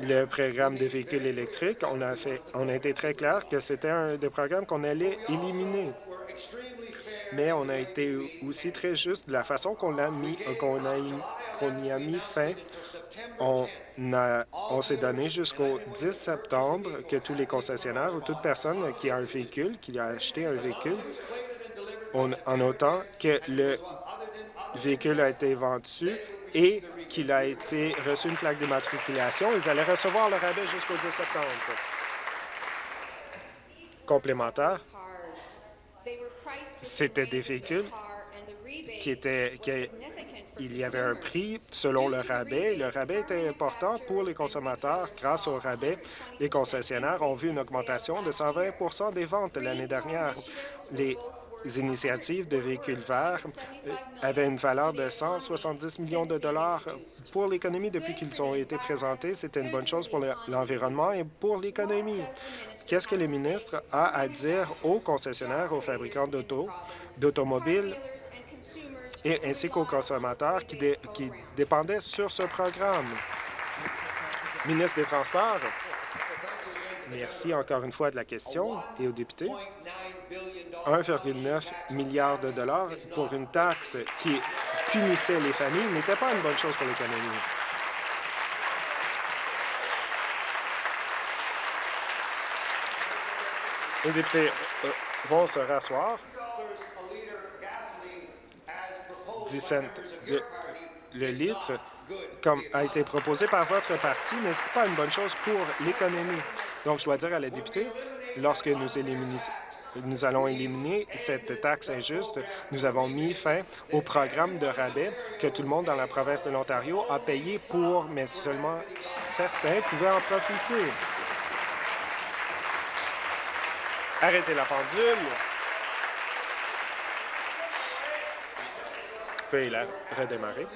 le programme des véhicules électriques, on a, fait, on a été très clair que c'était un des programmes qu'on allait éliminer. Mais on a été aussi très juste de la façon qu'on a mis, qu'on a, qu'on y a mis fin. On, on s'est donné jusqu'au 10 septembre que tous les concessionnaires ou toute personne qui a un véhicule, qui a acheté un véhicule, en autant que le véhicule a été vendu et qu'il a été reçu une plaque d'immatriculation, ils allaient recevoir le rabais jusqu'au 10 septembre. Complémentaire, c'était des véhicules qui étaient... il y avait un prix selon le rabais. Le rabais était important pour les consommateurs. Grâce au rabais, les concessionnaires ont vu une augmentation de 120% des ventes l'année dernière. Initiatives de véhicules verts euh, avaient une valeur de 170 millions de dollars pour l'économie depuis qu'ils ont été présentés. C'était une bonne chose pour l'environnement et pour l'économie. Qu'est-ce que le ministre a à dire aux concessionnaires, aux fabricants d'auto, d'automobiles et ainsi qu'aux consommateurs qui, qui dépendaient sur ce programme? Ministre des Transports, Merci encore une fois de la question et aux députés? 1,9 milliard de dollars pour une taxe qui punissait les familles n'était pas une bonne chose pour l'économie. Les députés euh, vont se rasseoir. 10 cents le litre, comme a été proposé par votre parti, n'est pas une bonne chose pour l'économie. Donc, je dois dire à la députée, lorsque nous, allons éliminer cette taxe injuste, nous avons mis fin au programme de rabais que tout le monde dans la province de l'Ontario a payé pour, mais seulement certains pouvaient en profiter. Arrêtez la pendule. Puis la redémarrer.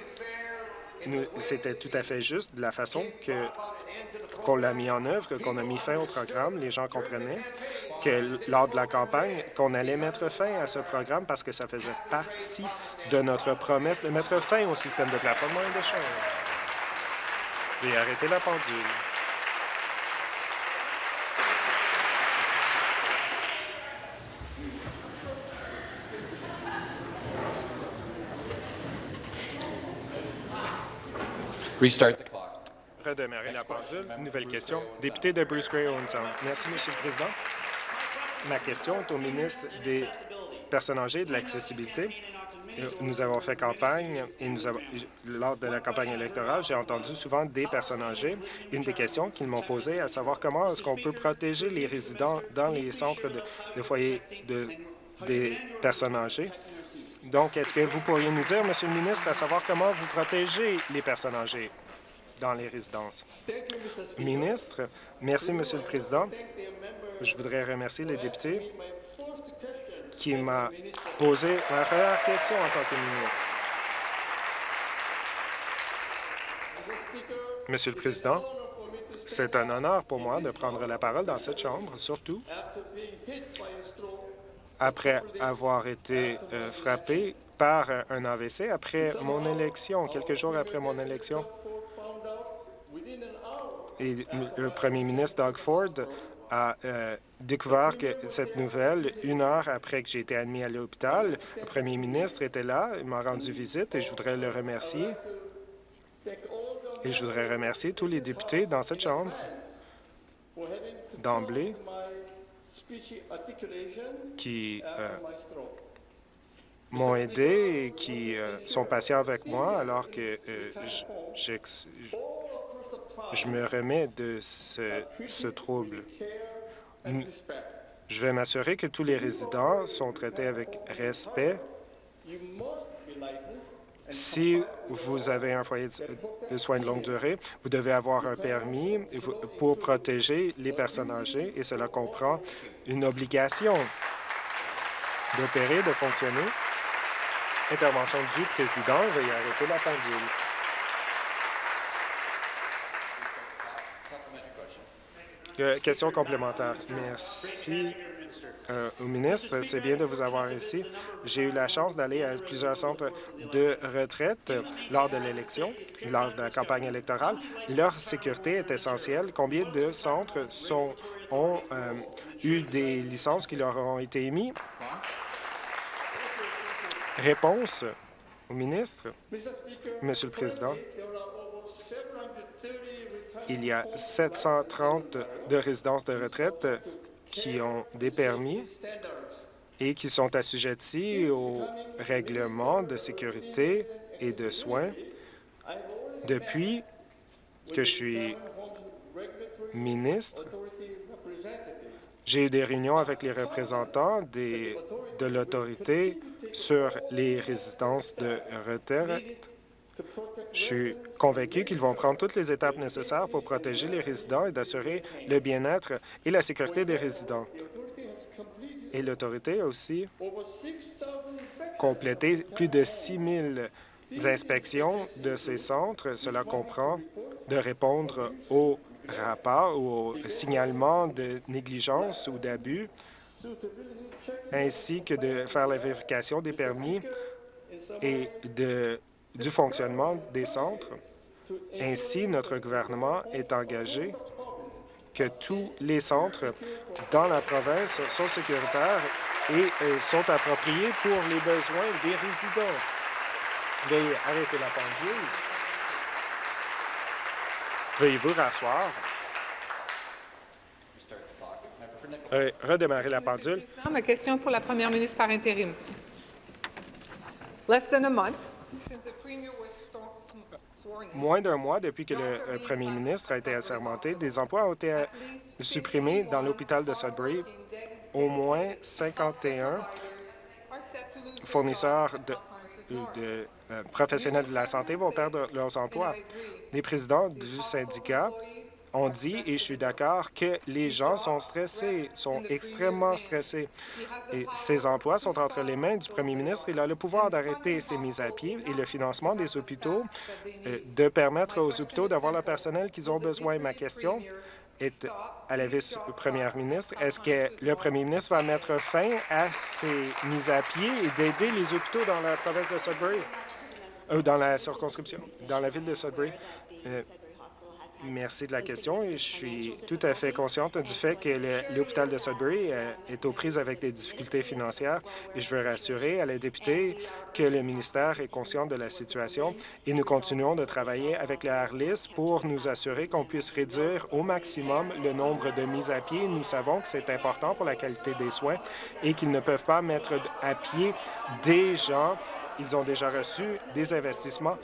C'était tout à fait juste de la façon qu'on l'a mis en œuvre, qu'on a mis fin au programme. Les gens comprenaient que lors de la campagne, qu'on allait mettre fin à ce programme parce que ça faisait partie de notre promesse de mettre fin au système de plafonnement et d'échange. Et arrêter la pendule. Restart the redémarrer la pendule. Nouvelle question. Député de Bruce Gray Merci, Monsieur le Président. Ma question est au ministre des Personnes âgées et de l'accessibilité. Nous avons fait campagne et nous avons, lors de la campagne électorale, j'ai entendu souvent des personnes âgées. Une des questions qu'ils m'ont posées, à savoir comment est-ce qu'on peut protéger les résidents dans les centres de, foyers de, des personnes âgées. Donc, est-ce que vous pourriez nous dire, Monsieur le ministre, à savoir comment vous protégez les personnes âgées? dans les résidences? Ministre, merci, Monsieur le Président. Je voudrais remercier les députés qui m'a posé ma première question en tant que ministre. Monsieur le Président, c'est un honneur pour moi de prendre la parole dans cette Chambre, surtout après avoir été euh, frappé par un AVC après mon élection, quelques jours après mon élection et le premier ministre Doug Ford a euh, découvert que cette nouvelle une heure après que j'ai été admis à l'hôpital. Le premier ministre était là, il m'a rendu visite et je voudrais le remercier. Et je voudrais remercier tous les députés dans cette Chambre d'emblée qui euh, m'ont aidé et qui euh, sont patients avec moi alors que euh, je me remets de ce, ce trouble. Je vais m'assurer que tous les résidents sont traités avec respect. Si vous avez un foyer de soins de longue durée, vous devez avoir un permis pour protéger les personnes âgées et cela comprend une obligation d'opérer, de fonctionner. Intervention du président. Veuillez arrêter la pendule. Euh, question complémentaire. Merci euh, au ministre. C'est bien de vous avoir ici. J'ai eu la chance d'aller à plusieurs centres de retraite lors de l'élection, lors de la campagne électorale. Leur sécurité est essentielle. Combien de centres ont euh, eu des licences qui leur ont été émises? Réponse au ministre. Monsieur le Président, il y a 730 de résidences de retraite qui ont des permis et qui sont assujettis aux règlements de sécurité et de soins. Depuis que je suis ministre, j'ai eu des réunions avec les représentants de l'autorité sur les résidences de retraite je suis convaincu qu'ils vont prendre toutes les étapes nécessaires pour protéger les résidents et d'assurer le bien-être et la sécurité des résidents. Et l'autorité a aussi complété plus de 6 000 inspections de ces centres. Cela comprend de répondre aux rapports ou aux signalements de négligence ou d'abus, ainsi que de faire la vérification des permis et de du fonctionnement des centres. Ainsi, notre gouvernement est engagé que tous les centres dans la province sont sécuritaires et euh, sont appropriés pour les besoins des résidents. Veuillez arrêter la pendule. Veuillez vous rasseoir. redémarrer la pendule. Ma question pour la première ministre par intérim. Less than a month Moins d'un mois depuis que le premier ministre a été assermenté, des emplois ont été supprimés dans l'hôpital de Sudbury. Au moins 51 fournisseurs de, de euh, professionnels de la santé vont perdre leurs emplois. Les présidents du syndicat on dit, et je suis d'accord, que les gens sont stressés, sont extrêmement stressés. Et ces emplois sont entre les mains du premier ministre. Il a le pouvoir d'arrêter ces mises à pied et le financement des hôpitaux, euh, de permettre aux hôpitaux d'avoir le personnel qu'ils ont besoin. Ma question est à la vice-première ministre. Est-ce que le premier ministre va mettre fin à ces mises à pied et d'aider les hôpitaux dans la province de Sudbury, euh, dans la circonscription, dans la ville de Sudbury? Euh, Merci de la question je suis tout à fait consciente du fait que l'hôpital de Sudbury euh, est aux prises avec des difficultés financières et je veux rassurer à la députée que le ministère est conscient de la situation et nous continuons de travailler avec la Harlis pour nous assurer qu'on puisse réduire au maximum le nombre de mises à pied. Nous savons que c'est important pour la qualité des soins et qu'ils ne peuvent pas mettre à pied des gens ils ont déjà reçu des investissements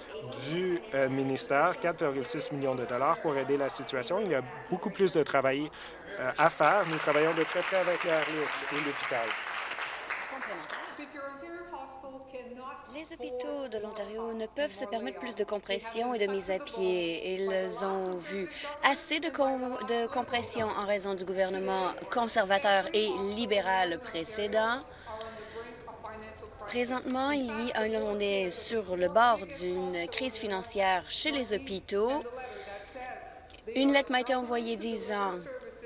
du euh, ministère, 4,6 millions de dollars pour aider la situation. Il y a beaucoup plus de travail euh, à faire. Nous travaillons de très près avec l'Airless et l'hôpital. Les hôpitaux de l'Ontario ne peuvent se permettre plus de compression et de mise à pied. Ils ont vu assez de compression en raison du gouvernement conservateur et libéral précédent. Présentement, on est sur le bord d'une crise financière chez les hôpitaux. Une lettre m'a été envoyée disant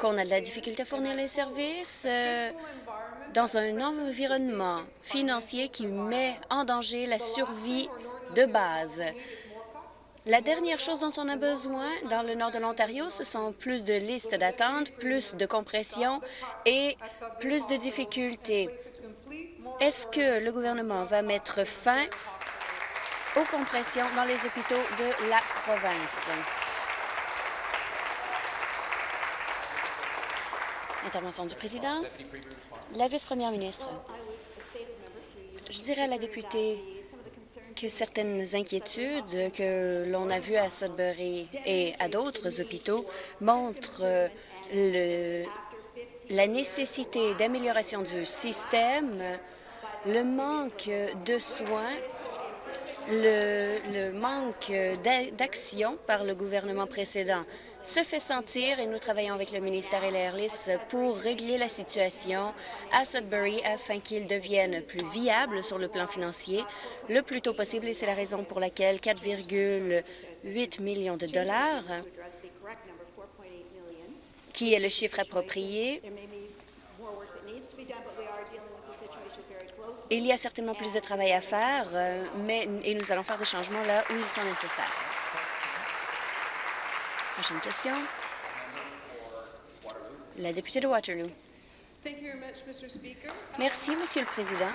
qu'on a de la difficulté à fournir les services euh, dans un environnement financier qui met en danger la survie de base. La dernière chose dont on a besoin dans le nord de l'Ontario, ce sont plus de listes d'attente, plus de compression et plus de difficultés. Est-ce que le gouvernement va mettre fin aux compressions dans les hôpitaux de la province? Intervention du président. La vice-première ministre. Je dirais à la députée que certaines inquiétudes que l'on a vues à Sudbury et à d'autres hôpitaux montrent le, la nécessité d'amélioration du système, le manque de soins, le, manque d'action par le gouvernement précédent se fait sentir et nous travaillons avec le ministère et l'Airlist pour régler la situation à Sudbury afin qu'il devienne plus viable sur le plan financier le plus tôt possible. Et c'est la raison pour laquelle 4,8 millions de dollars, qui est le chiffre approprié, il y a certainement plus de travail à faire, euh, mais et nous allons faire des changements là où ils sont nécessaires. Prochaine question. La députée de Waterloo. Merci, Monsieur le Président.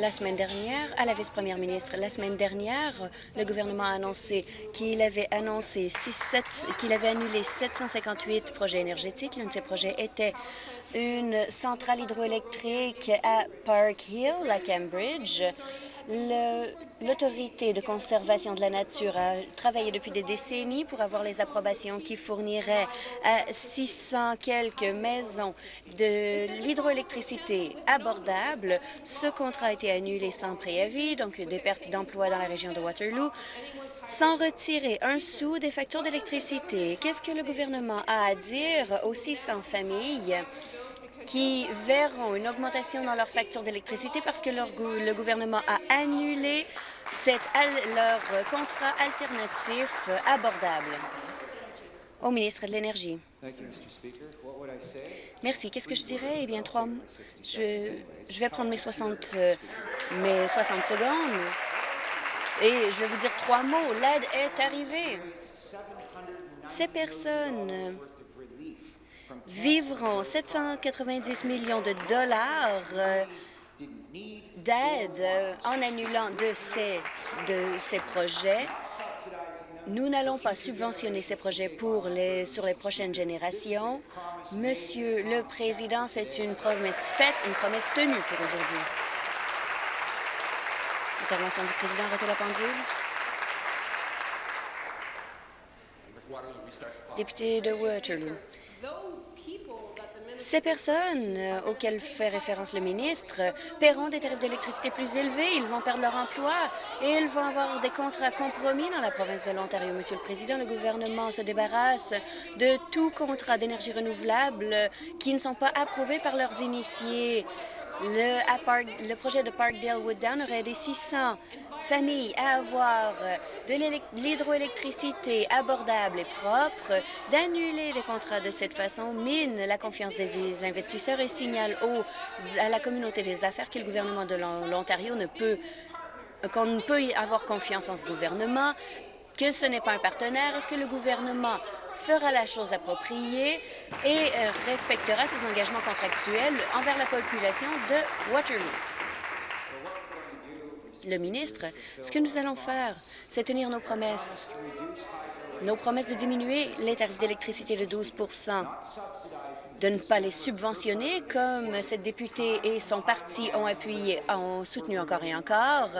La semaine dernière, à la vice-première ministre, la semaine dernière, le gouvernement a annoncé qu'il avait annoncé qu'il avait annulé 758 projets énergétiques. L'un de ces projets était une centrale hydroélectrique à Park Hill, à Cambridge. L'autorité de conservation de la nature a travaillé depuis des décennies pour avoir les approbations qui fourniraient à 600 quelques maisons de l'hydroélectricité abordable. Ce contrat a été annulé sans préavis, donc des pertes d'emplois dans la région de Waterloo, sans retirer un sou des factures d'électricité. Qu'est-ce que le gouvernement a à dire aux 600 familles? Qui verront une augmentation dans leur facture d'électricité parce que leur, le gouvernement a annulé cette, leur contrat alternatif abordable. Au ministre de l'Énergie. Merci. Qu'est-ce que je dirais? Eh bien, trois, je, je vais prendre mes 60, euh, mes 60 secondes et je vais vous dire trois mots. L'aide est arrivée. Ces personnes vivront 790 millions de dollars euh, d'aide euh, en annulant de ces, de ces projets. Nous n'allons pas subventionner ces projets pour les, sur les prochaines générations. Monsieur le Président, c'est une promesse faite, une promesse tenue pour aujourd'hui. Intervention du Président, arrêtez la pendule. Député de Waterloo. Ces personnes euh, auxquelles fait référence le ministre paieront des tarifs d'électricité plus élevés, ils vont perdre leur emploi et ils vont avoir des contrats compromis dans la province de l'Ontario. Monsieur le Président, le gouvernement se débarrasse de tout contrat d'énergie renouvelable qui ne sont pas approuvés par leurs initiés. Le, projet de Parkdale Wooddown aurait aidé 600 familles à avoir de l'hydroélectricité abordable et propre, d'annuler les contrats de cette façon mine la confiance des investisseurs et signale à la communauté des affaires que le gouvernement de l'Ontario ne peut qu'on ne peut y avoir confiance en ce gouvernement, que ce n'est pas un partenaire. Est-ce que le gouvernement fera la chose appropriée et euh, respectera ses engagements contractuels envers la population de Waterloo? Le ministre, ce que nous allons faire, c'est tenir nos promesses. Nos promesses de diminuer les tarifs d'électricité de 12% de ne pas les subventionner, comme cette députée et son parti ont appuyé, ont soutenu encore et encore,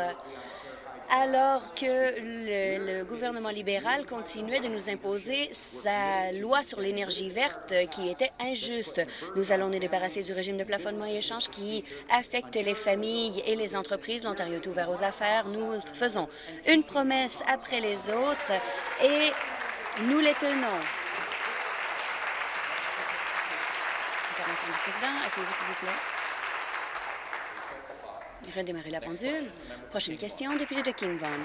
alors que le, gouvernement libéral continuait de nous imposer sa loi sur l'énergie verte qui était injuste. Nous allons nous débarrasser du régime de plafonnement et échange qui affecte les familles et les entreprises. L'Ontario est ouvert aux affaires. Nous faisons une promesse après les autres et nous les tenons. Intervention du président. Asseyez-vous, s'il vous plaît. Redémarrer la pendule. Prochaine question, député de King Vaughan.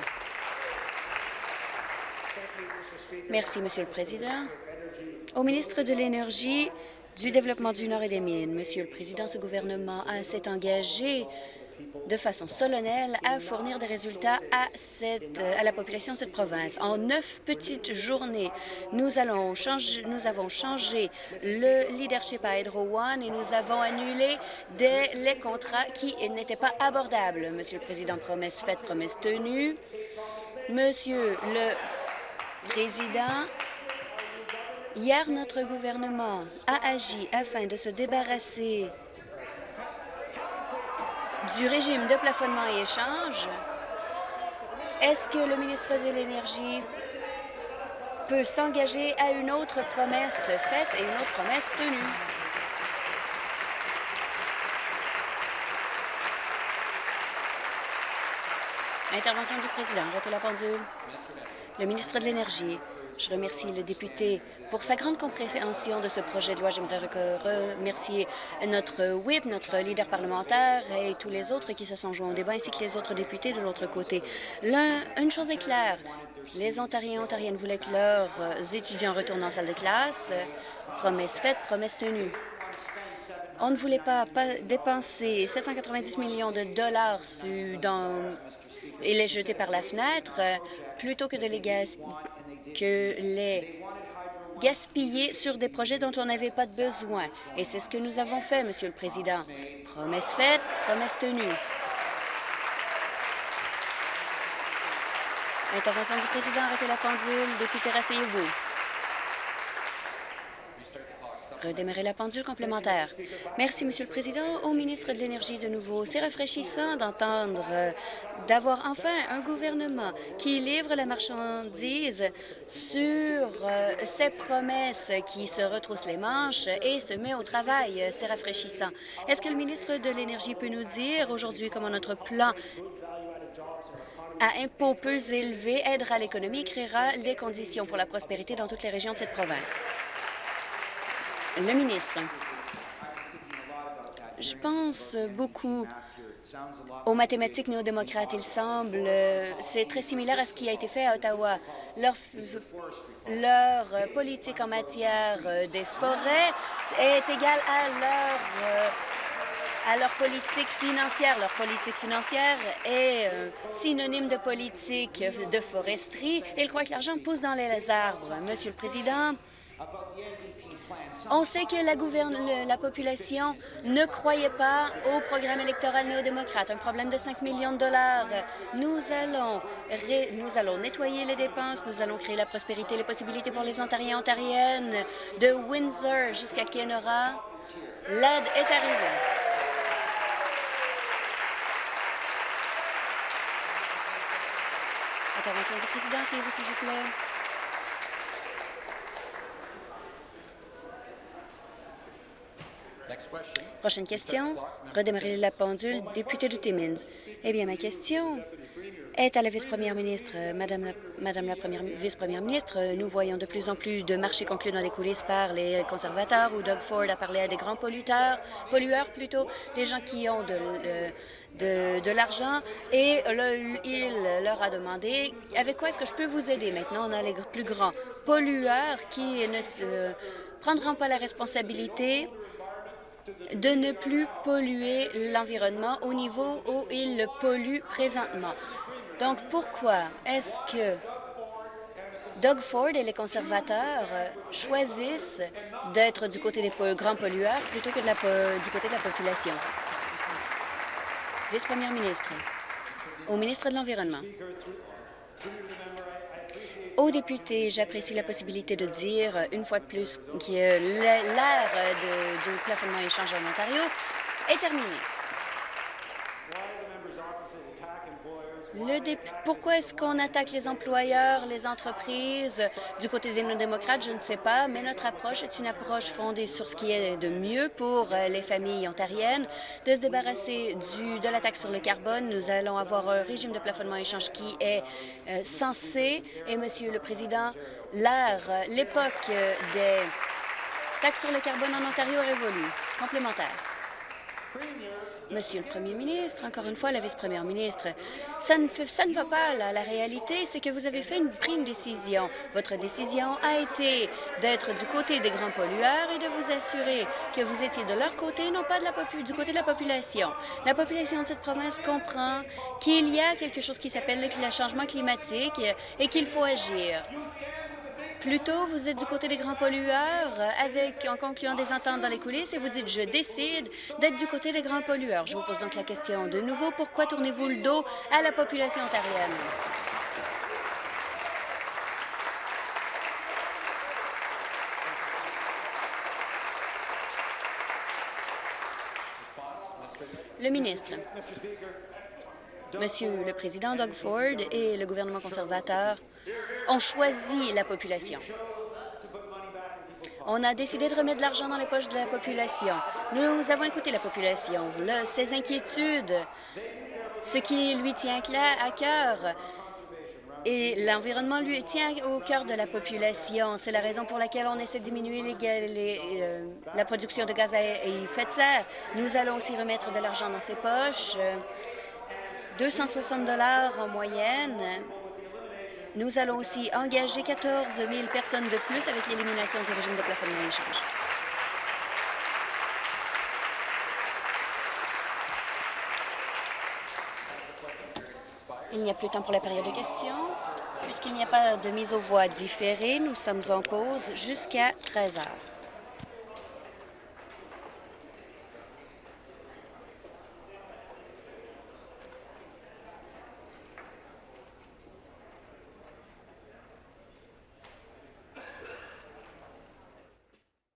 Merci, Monsieur le Président. Au ministre de l'Énergie, du Développement du Nord et des Mines, Monsieur le Président, ce gouvernement s'est engagé de façon solennelle à fournir des résultats à, cette, la population de cette province. En neuf petites journées, nous avons changé le leadership à Hydro One et nous avons annulé des, les contrats qui n'étaient pas abordables. Monsieur le Président, promesse faite, promesse tenue. Monsieur le Président, hier, notre gouvernement a agi afin de se débarrasser du régime de plafonnement et échange, est-ce que le ministre de l'Énergie peut s'engager à une autre promesse faite et une autre promesse tenue? Intervention du président. Arrêtez la pendule. Le ministre de l'Énergie. Je remercie le député pour sa grande compréhension de ce projet de loi. J'aimerais remercier notre whip, notre leader parlementaire et tous les autres qui se sont joints au débat, ainsi que les autres députés de l'autre côté. Une chose est claire, les Ontariens et Ontariennes voulaient que leurs étudiants retournent en salle de classe. Promesse faite, promesse tenue. On ne voulait pas, dépenser 790 millions de dollars dans, et les jeter par la fenêtre plutôt que de les que les gaspiller sur des projets dont on n'avait pas de besoin. Et c'est ce que nous avons fait, Monsieur le Président. Promesse faite, promesse tenue. Intervention du Président, arrêtez la pendule. Député, rasseyez-vous. Redémarrer la pendule complémentaire. Merci, Monsieur le Président. Au ministre de l'Énergie de nouveau. C'est rafraîchissant d'entendre euh, d'avoir enfin un gouvernement qui livre la marchandise sur euh, ses promesses, qui se retrousse les manches et se met au travail. C'est rafraîchissant. Est-ce que le ministre de l'Énergie peut nous dire aujourd'hui comment notre plan à impôts peu élevés aidera l'économie et créera les conditions pour la prospérité dans toutes les régions de cette province? Le ministre. Je pense beaucoup aux mathématiques néo-démocrates. Il semble, c'est très similaire à ce qui a été fait à Ottawa. Leur, politique en matière des forêts est égale à leur à leur politique financière. Leur politique financière est euh, synonyme de politique de foresterie. Ils croient que l'argent pousse dans les arbres. Monsieur le Président, on sait que la, la population ne croyait pas au programme électoral néo-démocrate, un problème de 5 millions de dollars. Nous allons, nous allons nettoyer les dépenses, nous allons créer la prospérité, les possibilités pour les Ontariens et Ontariennes de Windsor jusqu'à Kenora. L'aide est arrivée. Intervention du président, s'il vous plaît. Prochaine question. Redémarrer la pendule. Député de Timmins. Eh bien, ma question est à la vice-première ministre. Madame la, Madame la première vice-première ministre, nous voyons de plus en plus de marchés conclus dans les coulisses par les conservateurs où Doug Ford a parlé à des grands polluteurs, pollueurs plutôt, des gens qui ont de, de, de l'argent et il leur a demandé avec quoi est-ce que je peux vous aider? Maintenant, on a les plus grands pollueurs qui ne se prendront pas la responsabilité de ne plus polluer l'environnement au niveau où il le pollue présentement. Donc, pourquoi est-ce que Doug Ford et les conservateurs choisissent d'être du côté des grands pollueurs plutôt que du côté de la population? Vice-première ministre, au ministre de l'Environnement. Aux députés, j'apprécie la possibilité de dire une fois de plus que l'ère du plafonnement échange en Ontario est terminée. Pourquoi est-ce qu'on attaque les employeurs, les entreprises? Du côté des non-démocrates? Je ne sais pas, mais notre approche est une approche fondée sur ce qui est de mieux pour euh, les familles ontariennes, de se débarrasser du, de la taxe sur le carbone. Nous allons avoir un régime de plafonnement échange qui est euh, censé, et Monsieur le Président, l'ère, l'époque des taxes sur le carbone en Ontario révolue. Complémentaire. Monsieur le Premier ministre, encore une fois, la vice-première ministre, ça ne, va pas, là. La réalité, c'est que vous avez fait une, pris une décision. Votre décision a été d'être du côté des grands pollueurs et de vous assurer que vous étiez de leur côté, non pas du côté de la population. La population de cette province comprend qu'il y a quelque chose qui s'appelle le le changement climatique et qu'il faut agir. Plutôt, vous êtes du côté des grands pollueurs avec, en concluant des ententes dans les coulisses et vous dites « je décide d'être du côté des grands pollueurs ». Je vous pose donc la question de nouveau, pourquoi tournez-vous le dos à la population ontarienne? Le ministre. Monsieur le Président Doug Ford et le gouvernement conservateur ont choisi la population. On a décidé de remettre de l'argent dans les poches de la population. Nous avons écouté la population, ses inquiétudes, ce qui lui tient à cœur. Et l'environnement lui tient au cœur de la population. C'est la raison pour laquelle on essaie de diminuer euh, la production de gaz à effet de serre. Nous allons aussi remettre de l'argent dans ses poches. euh, 260 dollars en moyenne. Nous allons aussi engager 14 000 personnes de plus avec l'élimination du régime de plafonnement d'échange. Il n'y a plus de temps pour la période de questions. Puisqu'il n'y a pas de mise aux voix différée, nous sommes en pause jusqu'à 13 heures.